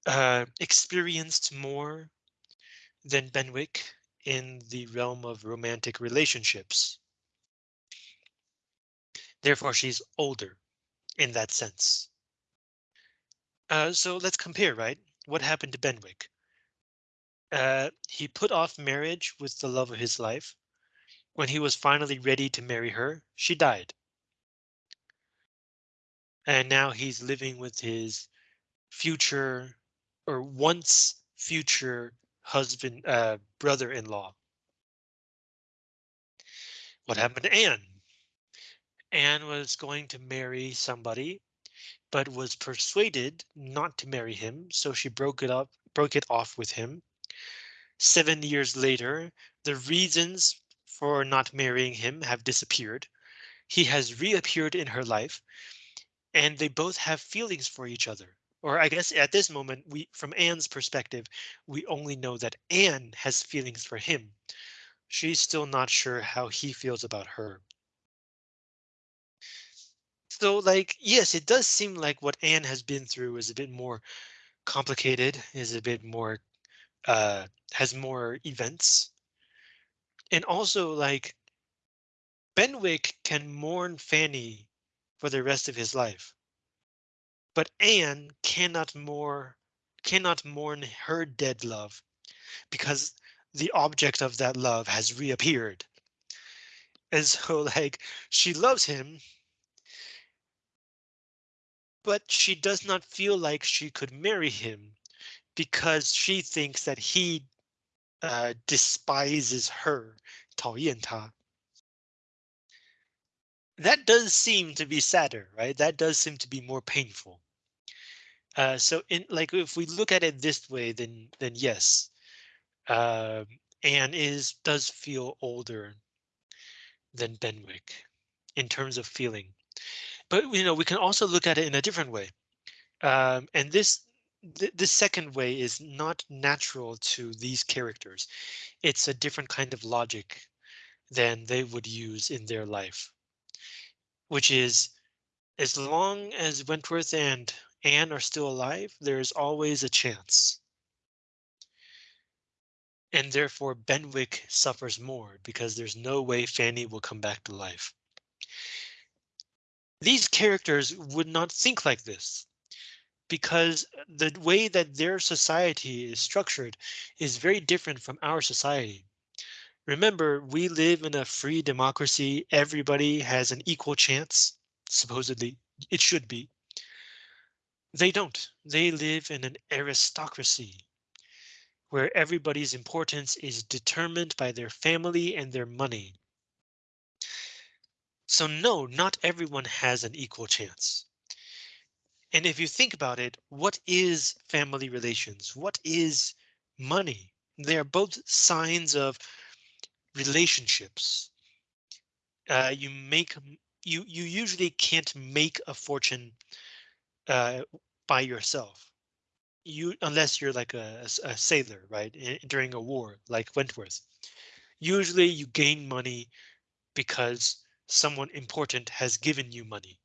uh, experienced more than Benwick in the realm of romantic relationships. Therefore, she's older in that sense. Uh, so let's compare, right? What happened to Benwick? Uh, he put off marriage with the love of his life. When he was finally ready to marry her, she died. and now he's living with his future or once future husband, uh, brother-in-law. What happened to Anne? Anne was going to marry somebody, but was persuaded not to marry him, so she broke it up, broke it off with him. Seven years later, the reasons for not marrying him have disappeared. He has reappeared in her life, and they both have feelings for each other. Or I guess at this moment, we from Anne's perspective, we only know that Anne has feelings for him. She's still not sure how he feels about her. So like, yes, it does seem like what Anne has been through is a bit more complicated, is a bit more, uh, has more events. And also like, Benwick can mourn Fanny for the rest of his life. But Anne cannot more cannot mourn her dead love because the object of that love has reappeared. And so (laughs) like she loves him. But she does not feel like she could marry him because she thinks that he uh, despises her, 讨厌她 that does seem to be sadder, right? That does seem to be more painful. Uh, so in like if we look at it this way, then then yes, uh, Anne is does feel older than Benwick in terms of feeling. But you know we can also look at it in a different way, um, and this th the second way is not natural to these characters. It's a different kind of logic than they would use in their life which is as long as Wentworth and Anne are still alive, there's always a chance. And therefore Benwick suffers more because there's no way Fanny will come back to life. These characters would not think like this because the way that their society is structured is very different from our society. Remember, we live in a free democracy. Everybody has an equal chance. Supposedly, it should be. They don't. They live in an aristocracy where everybody's importance is determined by their family and their money. So no, not everyone has an equal chance. And if you think about it, what is family relations? What is money? They are both signs of relationships. Uh, you make you you usually can't make a fortune uh, by yourself. You unless you're like a, a sailor, right? during a war, like Wentworth. Usually you gain money because someone important has given you money.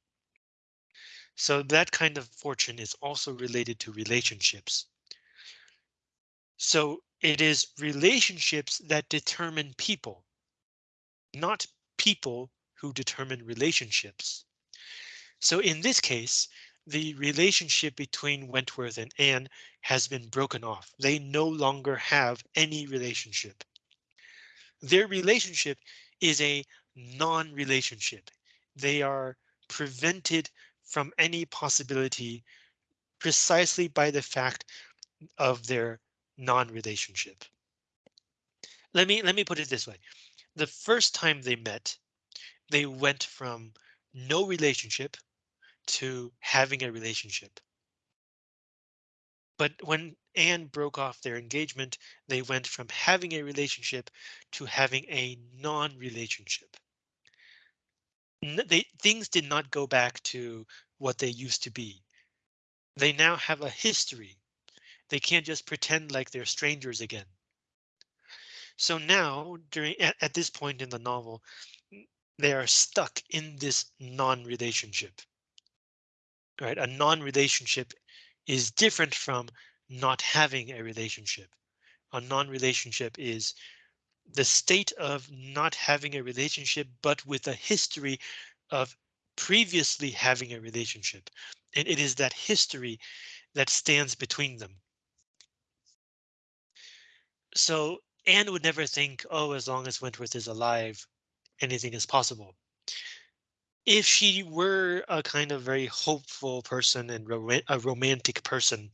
So that kind of fortune is also related to relationships. So it is relationships that determine people, not people who determine relationships. So in this case, the relationship between Wentworth and Anne has been broken off. They no longer have any relationship. Their relationship is a non-relationship. They are prevented from any possibility precisely by the fact of their non-relationship. Let me let me put it this way. The first time they met, they went from no relationship to having a relationship. But when Anne broke off their engagement, they went from having a relationship to having a non-relationship. They things did not go back to what they used to be. They now have a history they can't just pretend like they're strangers again. So now during at, at this point in the novel, they are stuck in this non-relationship. Right, a non-relationship is different from not having a relationship. A non-relationship is the state of not having a relationship, but with a history of previously having a relationship. And it is that history that stands between them. So Anne would never think, oh, as long as Wentworth is alive, anything is possible. if she were a kind of very hopeful person and a romantic person,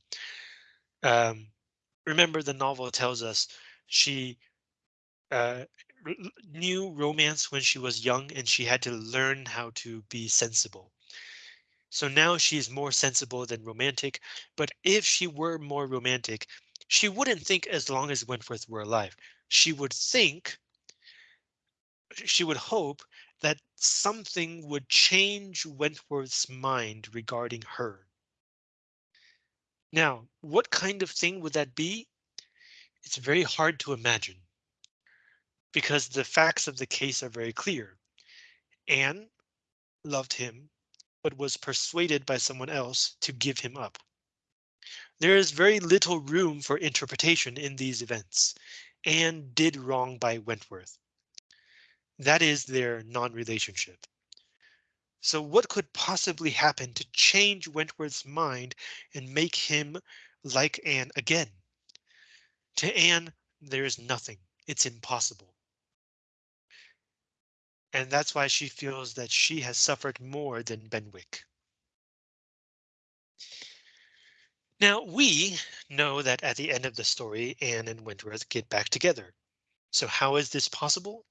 um, remember the novel tells us she uh, knew romance when she was young and she had to learn how to be sensible. So now she is more sensible than romantic, but if she were more romantic, she wouldn't think as long as Wentworth were alive. She would think, she would hope that something would change Wentworth's mind regarding her. Now, what kind of thing would that be? It's very hard to imagine because the facts of the case are very clear. Anne loved him, but was persuaded by someone else to give him up. There is very little room for interpretation in these events. Anne did wrong by Wentworth. That is their non-relationship. So what could possibly happen to change Wentworth's mind and make him like Anne again? To Anne, there is nothing. It's impossible. And that's why she feels that she has suffered more than Benwick. Now, we know that at the end of the story, Anne and Wentworth get back together. So how is this possible?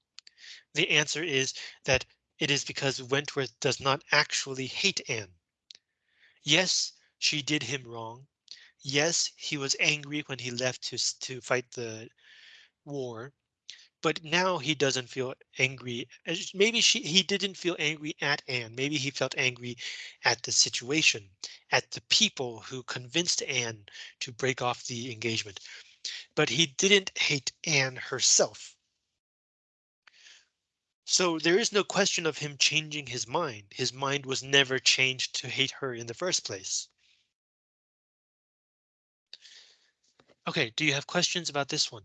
The answer is that it is because Wentworth does not actually hate Anne. Yes, she did him wrong. Yes, he was angry when he left to, to fight the war. But now he doesn't feel angry. Uh, maybe she he didn't feel angry at Anne. Maybe he felt angry at the situation, at the people who convinced Anne to break off the engagement. But he didn't hate Anne herself. So there is no question of him changing his mind. His mind was never changed to hate her in the first place. OK, do you have questions about this one?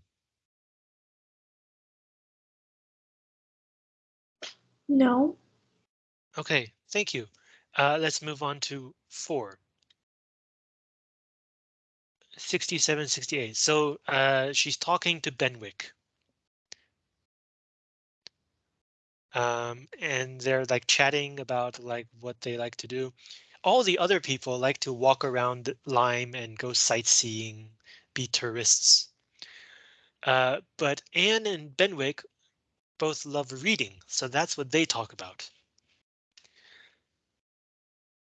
No. OK, thank you. Uh, let's move on to four. 67, 68. So uh, she's talking to Benwick. Um, and they're like chatting about like what they like to do. All the other people like to walk around Lyme and go sightseeing, be tourists. Uh, but Anne and Benwick both love reading, so that's what they talk about.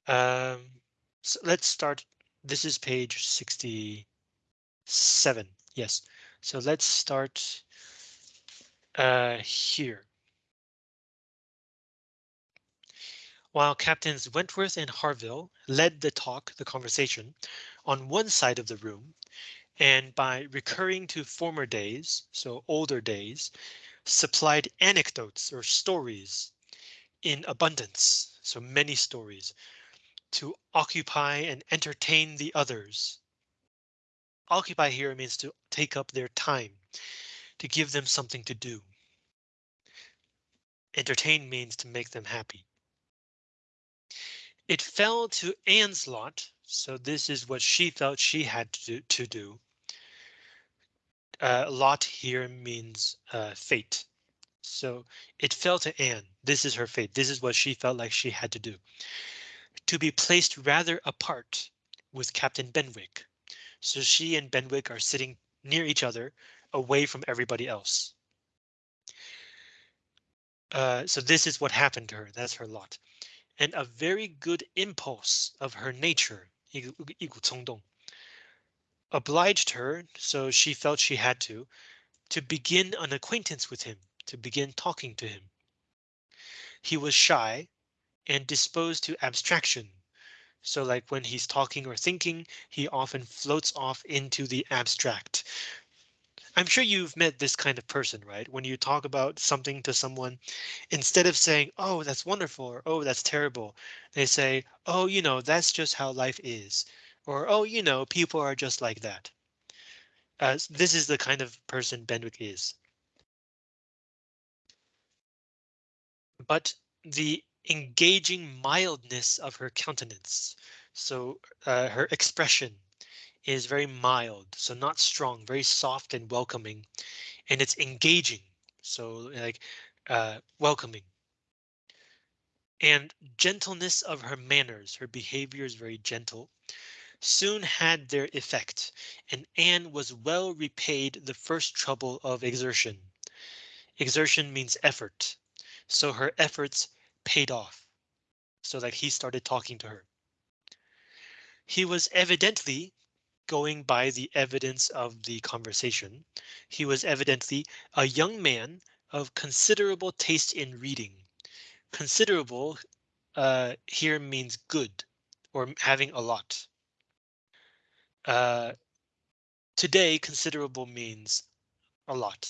Um, so let's start. This is page 67. Yes. So let's start uh, here. While Captains Wentworth and Harville led the talk, the conversation, on one side of the room, and by recurring to former days, so older days, supplied anecdotes or stories in abundance, so many stories, to occupy and entertain the others. Occupy here means to take up their time, to give them something to do. Entertain means to make them happy. It fell to Anne's lot, so this is what she felt she had to do. To do Uh, lot here means uh, fate. So it fell to Anne. This is her fate. This is what she felt like she had to do. To be placed rather apart with Captain Benwick. So she and Benwick are sitting near each other, away from everybody else. Uh, so this is what happened to her. That's her lot. And a very good impulse of her nature, 一股冲动, obliged her, so she felt she had to, to begin an acquaintance with him, to begin talking to him. He was shy and disposed to abstraction. So like when he's talking or thinking, he often floats off into the abstract. I'm sure you've met this kind of person, right? When you talk about something to someone, instead of saying, oh, that's wonderful, or oh, that's terrible, they say, oh, you know, that's just how life is. Or, oh, you know, people are just like that. Uh, this is the kind of person Benwick is. But the engaging mildness of her countenance, so uh, her expression is very mild, so not strong, very soft and welcoming, and it's engaging, so like uh, welcoming. and gentleness of her manners, her behavior is very gentle, soon had their effect, and Anne was well repaid the first trouble of exertion. Exertion means effort, so her efforts paid off, so that he started talking to her. He was evidently going by the evidence of the conversation. He was evidently a young man of considerable taste in reading. Considerable uh, here means good or having a lot. Uh, today, considerable means a lot.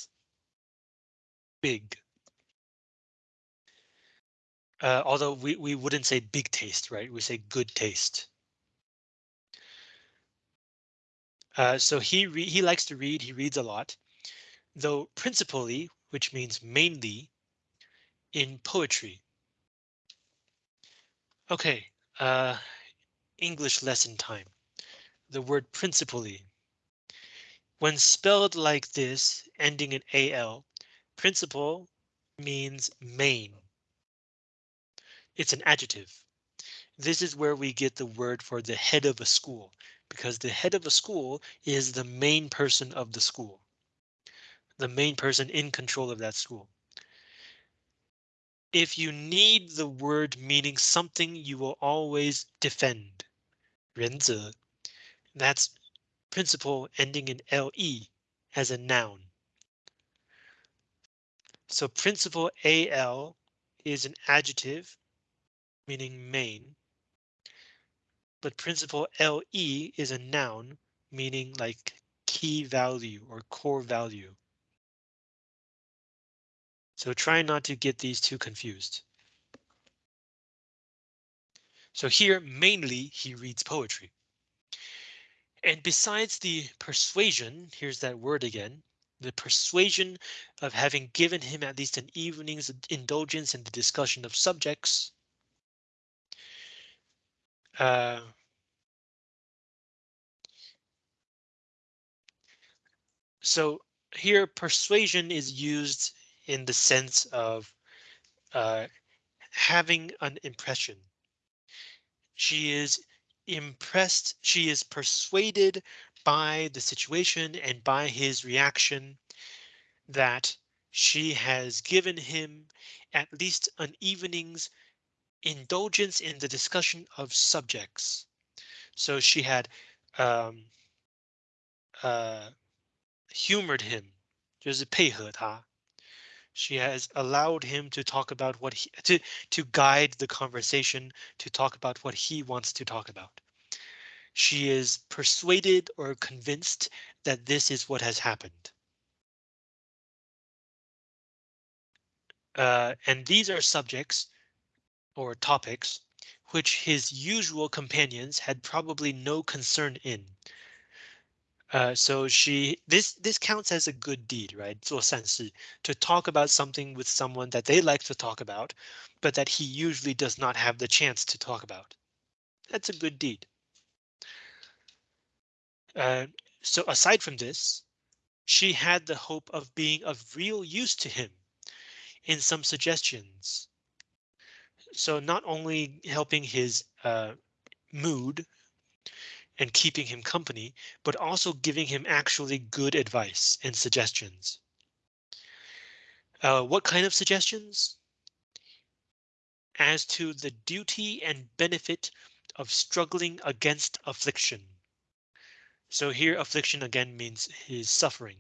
Big. Uh, although we, we wouldn't say big taste, right? We say good taste. Uh, so he he likes to read, he reads a lot, though principally, which means mainly, in poetry. Okay, uh, English lesson time. The word principally. When spelled like this, ending in AL, principal means main. It's an adjective. This is where we get the word for the head of a school, because the head of a school is the main person of the school. The main person in control of that school. If you need the word meaning something you will always defend. 原则. That's principle ending in le as a noun. So principle al is an adjective meaning main. But principle le is a noun meaning like key value or core value. So try not to get these two confused. So here mainly he reads poetry. And besides the persuasion, here's that word again, the persuasion of having given him at least an evening's indulgence in the discussion of subjects. Uh, so here persuasion is used in the sense of uh, having an impression. She is impressed, she is persuaded by the situation and by his reaction that she has given him at least an evening's indulgence in the discussion of subjects. So she had um, uh, humored him, 就是配合他 She has allowed him to talk about what he to to guide the conversation to talk about what he wants to talk about. She is persuaded or convinced that this is what has happened. Uh, and these are subjects or topics which his usual companions had probably no concern in. Uh, so she this this counts as a good deed, right? 做善事 to talk about something with someone that they like to talk about, but that he usually does not have the chance to talk about. That's a good deed. Uh, so aside from this, she had the hope of being of real use to him in some suggestions. So not only helping his uh, mood and keeping him company, but also giving him actually good advice and suggestions. Uh, what kind of suggestions? As to the duty and benefit of struggling against affliction. So here affliction again means his suffering.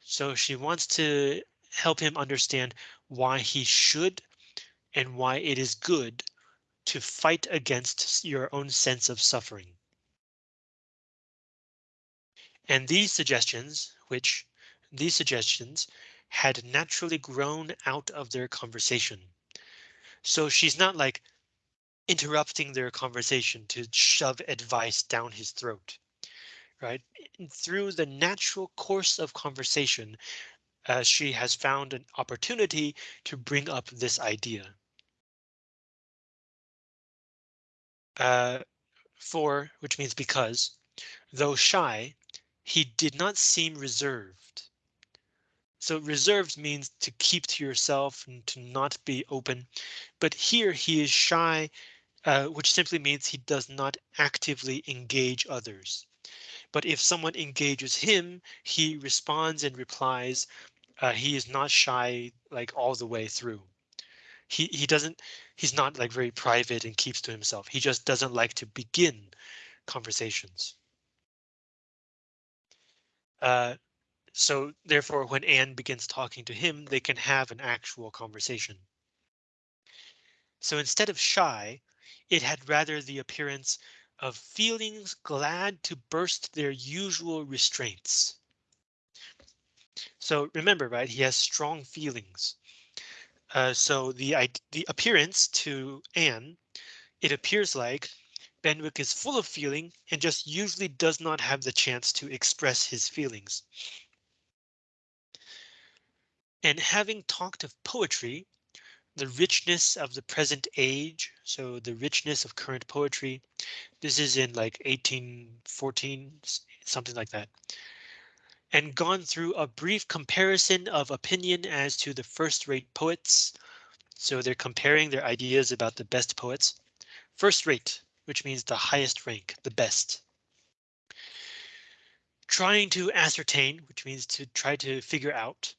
So she wants to help him understand why he should and why it is good to fight against your own sense of suffering. And these suggestions, which these suggestions had naturally grown out of their conversation. So she's not like interrupting their conversation to shove advice down his throat. Right through the natural course of conversation, uh, she has found an opportunity to bring up this idea. Uh, for which means because, though shy, he did not seem reserved. So reserved means to keep to yourself and to not be open. But here he is shy, uh, which simply means he does not actively engage others. But if someone engages him, he responds and replies. Uh, he is not shy like all the way through. He he doesn't he's not like very private and keeps to himself. He just doesn't like to begin conversations. Uh, so therefore, when Anne begins talking to him, they can have an actual conversation. So instead of shy, it had rather the appearance of feelings glad to burst their usual restraints. So remember, right, he has strong feelings. Uh, so the the appearance to Anne, it appears like Benwick is full of feeling and just usually does not have the chance to express his feelings. And having talked of poetry, the richness of the present age, so the richness of current poetry, this is in like 1814, something like that, and gone through a brief comparison of opinion as to the first-rate poets. So they're comparing their ideas about the best poets. First rate, which means the highest rank, the best. Trying to ascertain, which means to try to figure out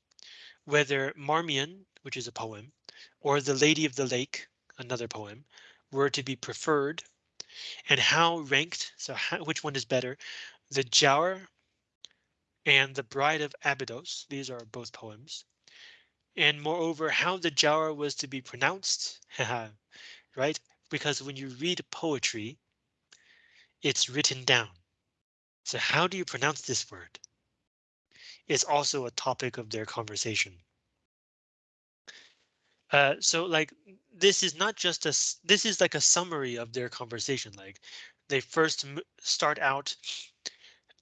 whether Marmion, which is a poem, or The Lady of the Lake, another poem, were to be preferred, and how ranked, so how, which one is better, the Giaour and The Bride of Abydos, these are both poems, and moreover how the Giaour was to be pronounced, (laughs) right? Because when you read poetry, it's written down. So how do you pronounce this word? It's also a topic of their conversation. Uh, so like this is not just a this is like a summary of their conversation. Like they first start out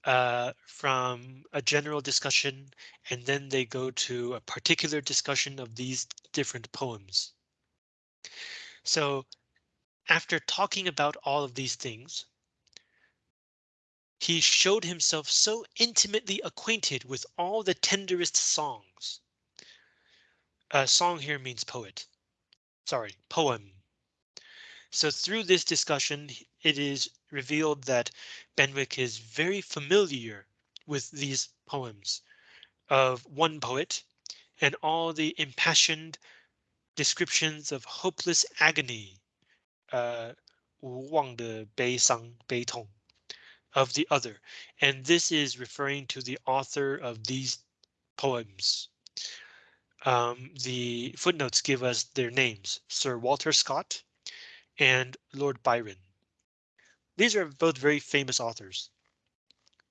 uh, from a general discussion and then they go to a particular discussion of these different poems. So after talking about all of these things, he showed himself so intimately acquainted with all the tenderest songs. A song here means poet. Sorry, poem. So through this discussion, it is revealed that Benwick is very familiar with these poems of one poet and all the impassioned descriptions of hopeless agony, uh, of the other, and this is referring to the author of these poems. Um, the footnotes give us their names, Sir Walter Scott and Lord Byron. These are both very famous authors.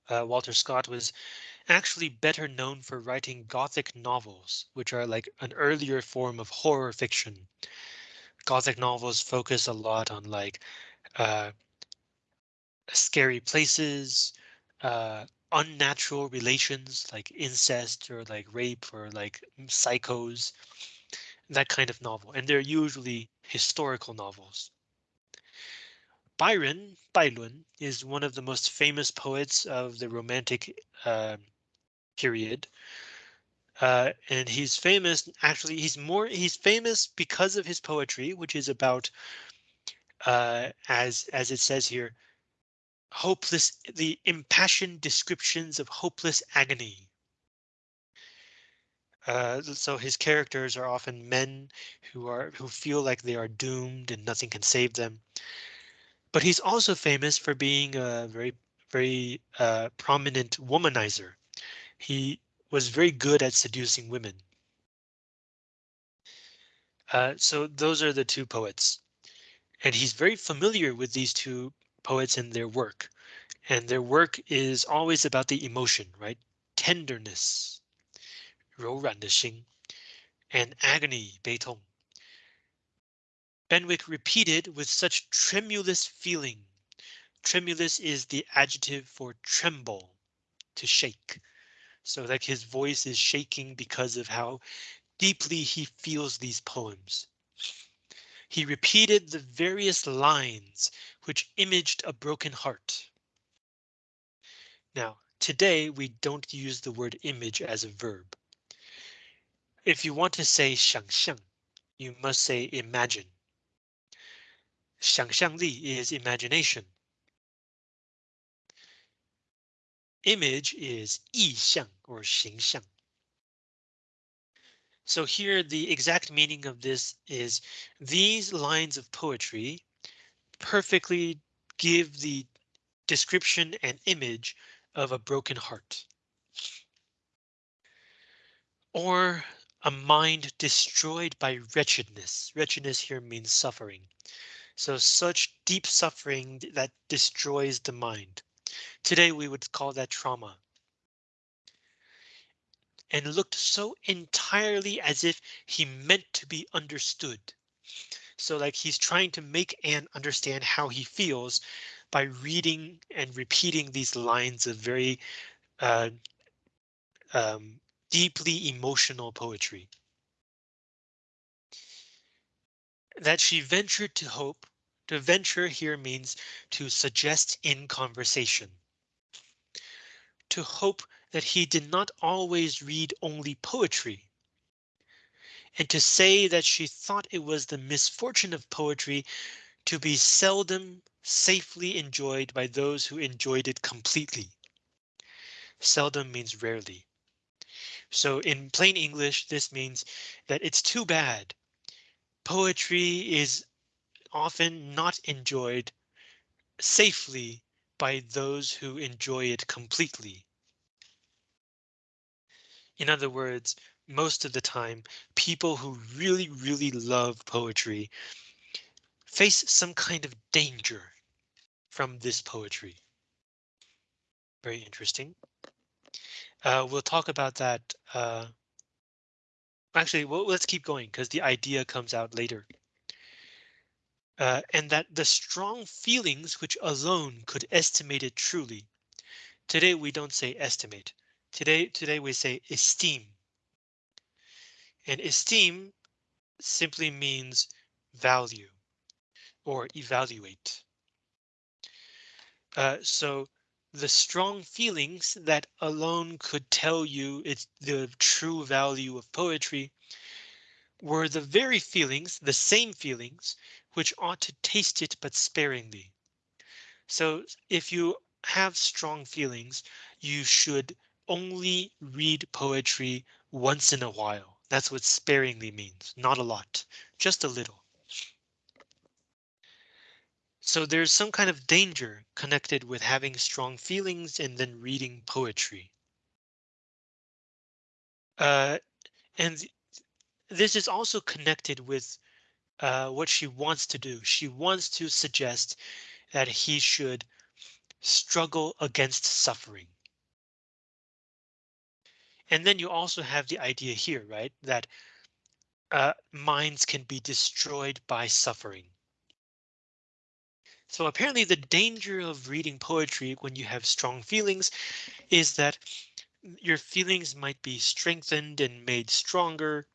Uh, Walter Scott was actually better known for writing Gothic novels, which are like an earlier form of horror fiction, Gothic novels focus a lot on like uh, scary places, uh, unnatural relations like incest or like rape or like psychos, that kind of novel. And they're usually historical novels. Byron, Bailun, is one of the most famous poets of the Romantic uh, period. Uh, and he's famous, actually, he's more, he's famous because of his poetry, which is about, uh, as, as it says here, hopeless, the impassioned descriptions of hopeless agony. Uh, so his characters are often men who are who feel like they are doomed and nothing can save them. But he's also famous for being a very, very uh, prominent womanizer. He was very good at seducing women. Uh, so those are the two poets. And he's very familiar with these two poets and their work. And their work is always about the emotion, right? Tenderness, 柔软的心, and agony, 悲痛. Benwick repeated with such tremulous feeling. Tremulous is the adjective for tremble, to shake. So like his voice is shaking because of how deeply he feels these poems. He repeated the various lines which imaged a broken heart. Now, today we don't use the word image as a verb. if you want to say 想象, you must say imagine. 想象力 is imagination. Image is 意象 or 形象. So here the exact meaning of this is these lines of poetry perfectly give the description and image of a broken heart. Or a mind destroyed by wretchedness. Wretchedness here means suffering. So such deep suffering that destroys the mind. Today we would call that trauma. And looked so entirely as if he meant to be understood. So like he's trying to make Anne understand how he feels by reading and repeating these lines of very uh, um, deeply emotional poetry. That she ventured to hope. To venture here means to suggest in conversation. To hope that he did not always read only poetry. And to say that she thought it was the misfortune of poetry to be seldom safely enjoyed by those who enjoyed it completely. Seldom means rarely. So in plain English, this means that it's too bad. Poetry is often not enjoyed safely by those who enjoy it completely. In other words, most of the time, people who really, really love poetry face some kind of danger from this poetry. Very interesting. Uh, we'll talk about that. Uh, actually, well, let's keep going because the idea comes out later. Uh, and that the strong feelings which alone could estimate it truly. Today we don't say estimate. Today, today we say esteem. And esteem simply means value or evaluate. Uh, so the strong feelings that alone could tell you it's the true value of poetry were the very feelings, the same feelings, which ought to taste it but sparingly. So if you have strong feelings, you should only read poetry once in a while. That's what sparingly means. Not a lot, just a little. So there's some kind of danger connected with having strong feelings and then reading poetry. Uh, and th this is also connected with uh, what she wants to do. She wants to suggest that he should struggle against suffering. And then you also have the idea here, right, that uh, minds can be destroyed by suffering. So apparently the danger of reading poetry when you have strong feelings is that your feelings might be strengthened and made stronger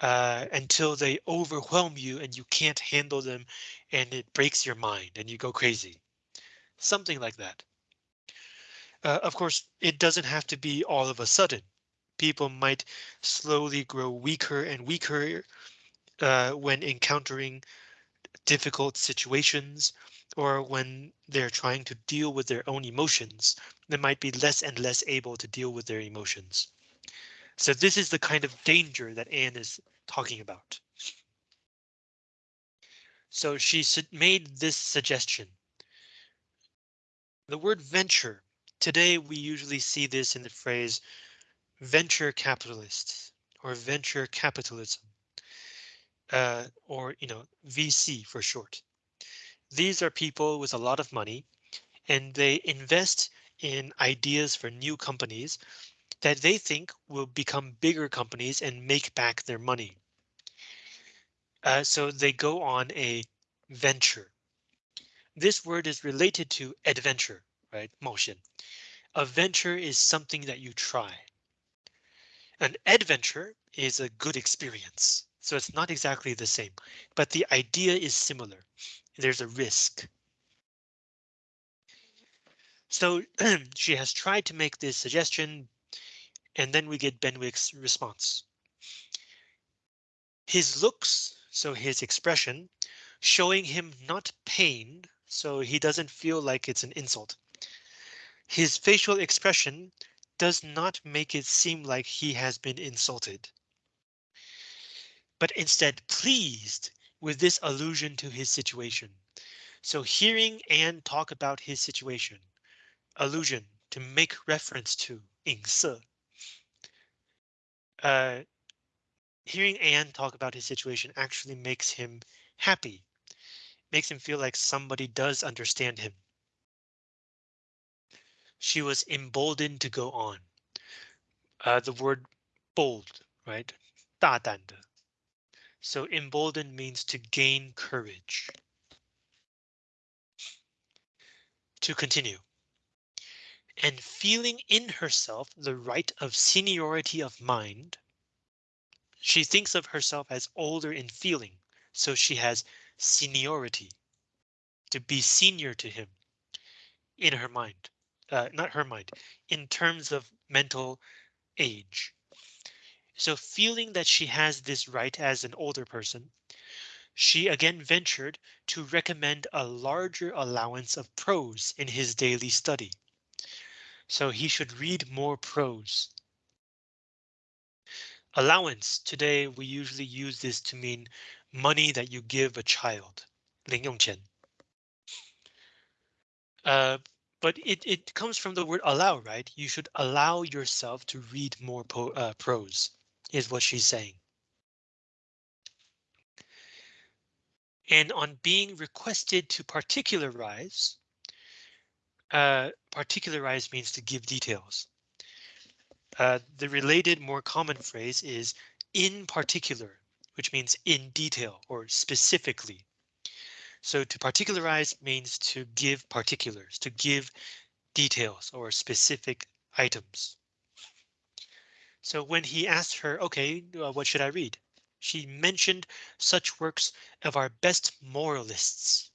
uh, until they overwhelm you and you can't handle them and it breaks your mind and you go crazy. Something like that. Uh, of course, it doesn't have to be all of a sudden. People might slowly grow weaker and weaker uh, when encountering difficult situations or when they're trying to deal with their own emotions, they might be less and less able to deal with their emotions. So this is the kind of danger that Anne is talking about. So she made this suggestion. The word venture. Today we usually see this in the phrase venture capitalists or venture capitalism uh, or, you know, VC for short. These are people with a lot of money and they invest in ideas for new companies that they think will become bigger companies and make back their money. Uh, so they go on a venture. This word is related to adventure, right? Motion. A venture is something that you try. An adventure is a good experience. So it's not exactly the same, but the idea is similar. There's a risk. So (clears throat) she has tried to make this suggestion, and then we get Benwick's response. His looks, so his expression, showing him not pain, so he doesn't feel like it's an insult. His facial expression does not make it seem like he has been insulted, but instead pleased with this allusion to his situation. So hearing Anne talk about his situation, allusion to make reference to 影射. Uh, hearing Anne talk about his situation actually makes him happy, makes him feel like somebody does understand him. She was emboldened to go on. Uh, the word bold, right? 大胆的. So emboldened means to gain courage. To continue. And feeling in herself the right of seniority of mind, she thinks of herself as older in feeling, so she has seniority, to be senior to him in her mind, uh, not her mind, in terms of mental age. So feeling that she has this right as an older person, she again ventured to recommend a larger allowance of prose in his daily study So he should read more prose. Allowance today we usually use this to mean money that you give a child. 零用钱. Uh, but it, it comes from the word allow, right? You should allow yourself to read more po uh, prose, is what she's saying. And on being requested to particularize, uh, particularize means to give details. Uh, the related more common phrase is in particular, which means in detail or specifically. So to particularize means to give particulars, to give details or specific items. So when he asked her, OK, uh, what should I read? She mentioned such works of our best moralists.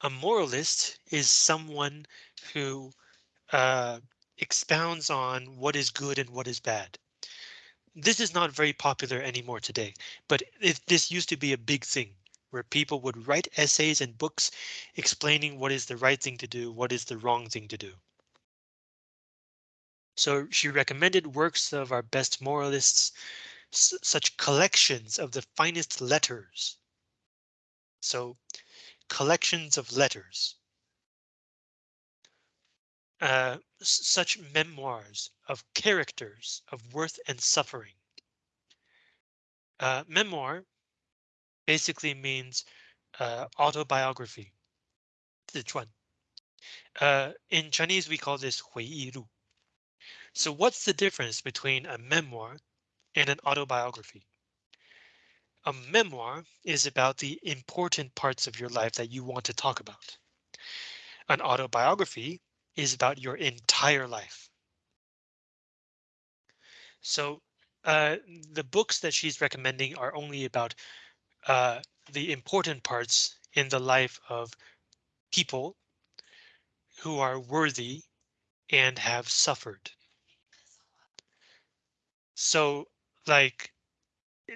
A moralist is someone who uh, expounds on what is good and what is bad. This is not very popular anymore today, but if this used to be a big thing where people would write essays and books explaining what is the right thing to do, what is the wrong thing to do. So she recommended works of our best moralists, such collections of the finest letters. So collections of letters. Uh, such memoirs of characters of worth and suffering. Uh, memoir basically means uh, autobiography. 自传. Uh, in Chinese, we call this 回忆录. So what's the difference between a memoir and an autobiography? A memoir is about the important parts of your life that you want to talk about. An autobiography is about your entire life. So uh, the books that she's recommending are only about uh, the important parts in the life of people who are worthy and have suffered. So like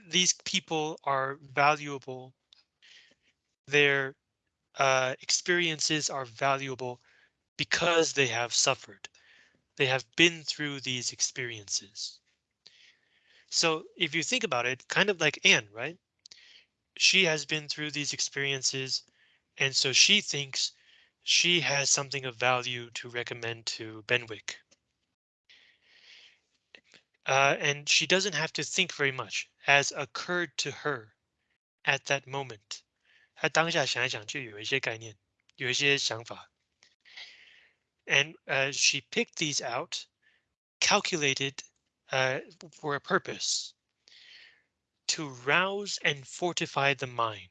these people are valuable. Their uh, experiences are valuable because they have suffered. They have been through these experiences. So if you think about it, kind of like Anne, right? she has been through these experiences, and so she thinks she has something of value to recommend to Benwick Uh, and she doesn't have to think very much, as occurred to her at that moment. 她当下想一想就有一些概念，有一些想法。And uh, she picked these out, calculated uh, for a purpose to rouse and fortify the mind.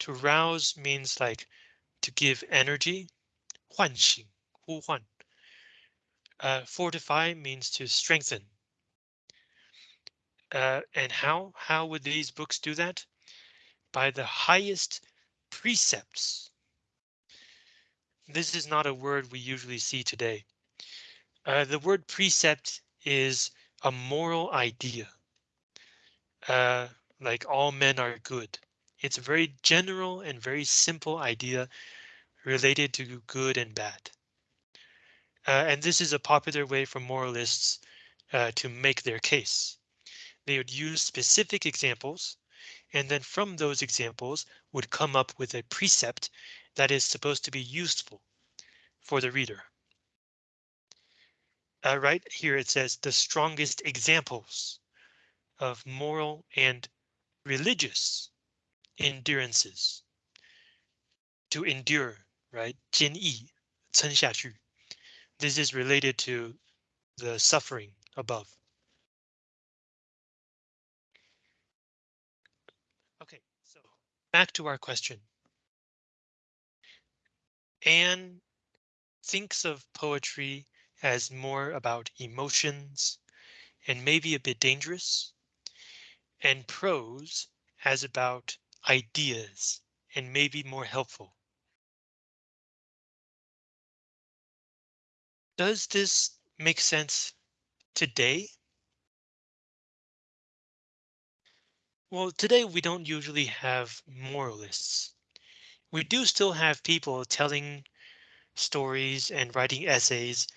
To rouse means like to give energy, 唤醒,呼唤. uh, fortify means to strengthen. Uh, and how? How would these books do that? By the highest precepts. This is not a word we usually see today. Uh, the word precept is a moral idea uh, like all men are good. It's a very general and very simple idea related to good and bad. Uh, and this is a popular way for moralists uh, to make their case. They would use specific examples, and then from those examples would come up with a precept that is supposed to be useful for the reader. Uh, right here it says the strongest examples of moral and religious endurances. To endure, right? 坚毅,撑下去. This is related to the suffering above. Okay, so back to our question. Anne thinks of poetry as more about emotions and maybe a bit dangerous, and prose as about ideas and maybe more helpful. Does this make sense today? Well, today we don't usually have moralists. We do still have people telling stories and writing essays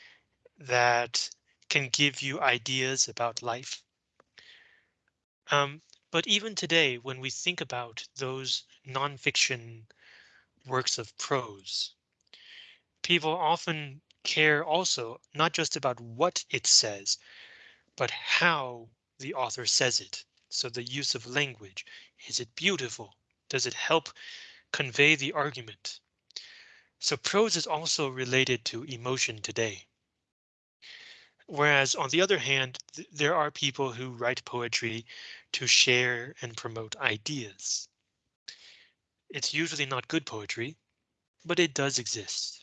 that can give you ideas about life. Um, but even today, when we think about those nonfiction works of prose, people often care also not just about what it says, but how the author says it. So the use of language, is it beautiful? Does it help convey the argument? So prose is also related to emotion today. Whereas on the other hand, th there are people who write poetry to share and promote ideas. It's usually not good poetry, but it does exist.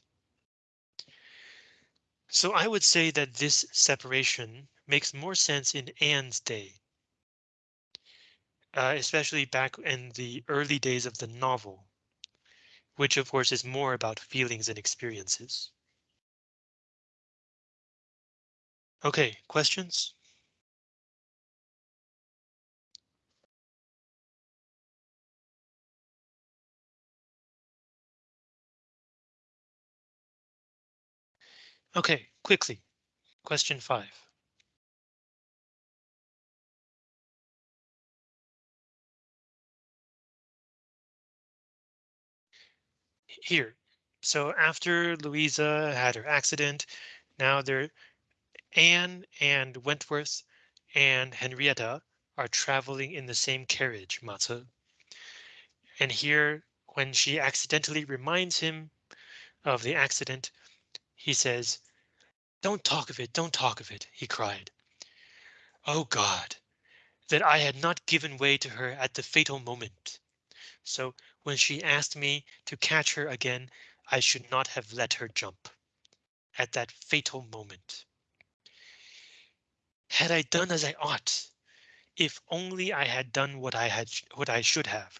So I would say that this separation makes more sense in Anne's day. Uh, especially back in the early days of the novel, which of course is more about feelings and experiences. Okay, questions? Okay, quickly. Question five. Here. So after Louisa had her accident, now they're Anne and Wentworth and Henrietta are traveling in the same carriage, Matze. And here, when she accidentally reminds him of the accident, he says, Don't talk of it, don't talk of it, he cried. Oh God, that I had not given way to her at the fatal moment. So when she asked me to catch her again, I should not have let her jump at that fatal moment. Had I done as I ought, if only I had done what I had what I should have,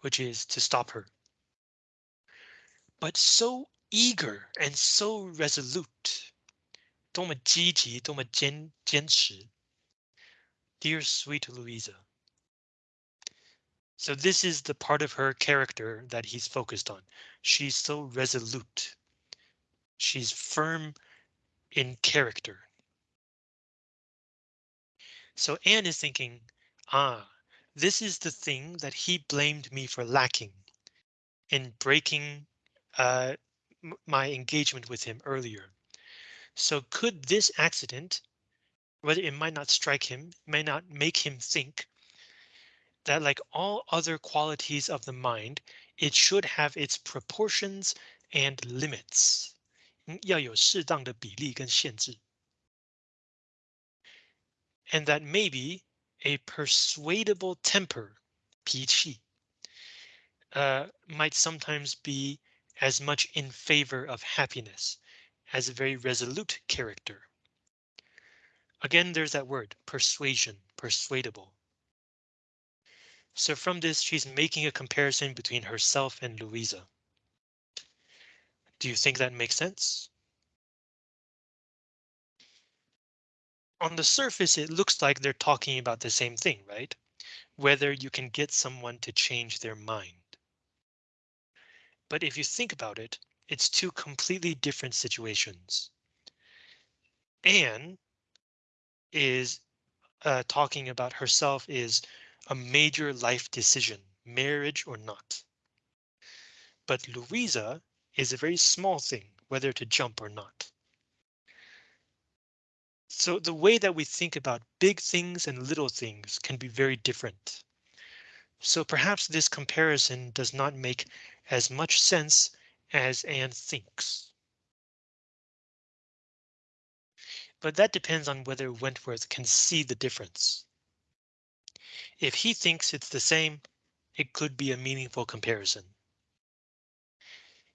which is to stop her. But so eager and so resolute. 多么积极，多么坚坚持。Dear sweet Louisa. So this is the part of her character that he's focused on. She's so resolute. She's firm in character. So Anne is thinking, ah, this is the thing that he blamed me for lacking in breaking uh, my engagement with him earlier. So could this accident, whether it might not strike him, may not make him think that like all other qualities of the mind, it should have its proportions and limits. 要有适当的比例跟限制. And that maybe a persuadable temper, 脾气, uh, might sometimes be as much in favor of happiness as a very resolute character. Again, there's that word persuasion, persuadable. So from this, she's making a comparison between herself and Louisa. Do you think that makes sense? On the surface, it looks like they're talking about the same thing, right? whether you can get someone to change their mind. But if you think about it, it's two completely different situations. Anne is uh, talking about herself is a major life decision, marriage or not. But Louisa is a very small thing, whether to jump or not. So the way that we think about big things and little things can be very different. So perhaps this comparison does not make as much sense as Anne thinks. But that depends on whether Wentworth can see the difference. If he thinks it's the same, it could be a meaningful comparison.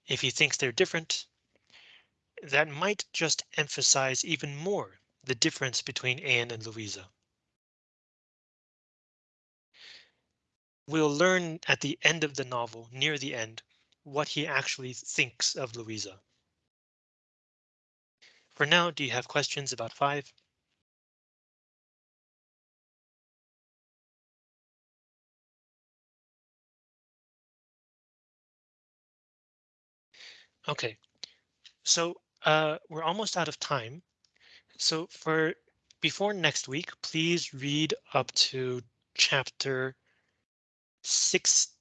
If he thinks they're different, that might just emphasize even more the difference between Anne and Louisa. We'll learn at the end of the novel, near the end, what he actually thinks of Louisa. For now, do you have questions about five? OK, so uh, we're almost out of time. So for before next week, please read up to chapter 16.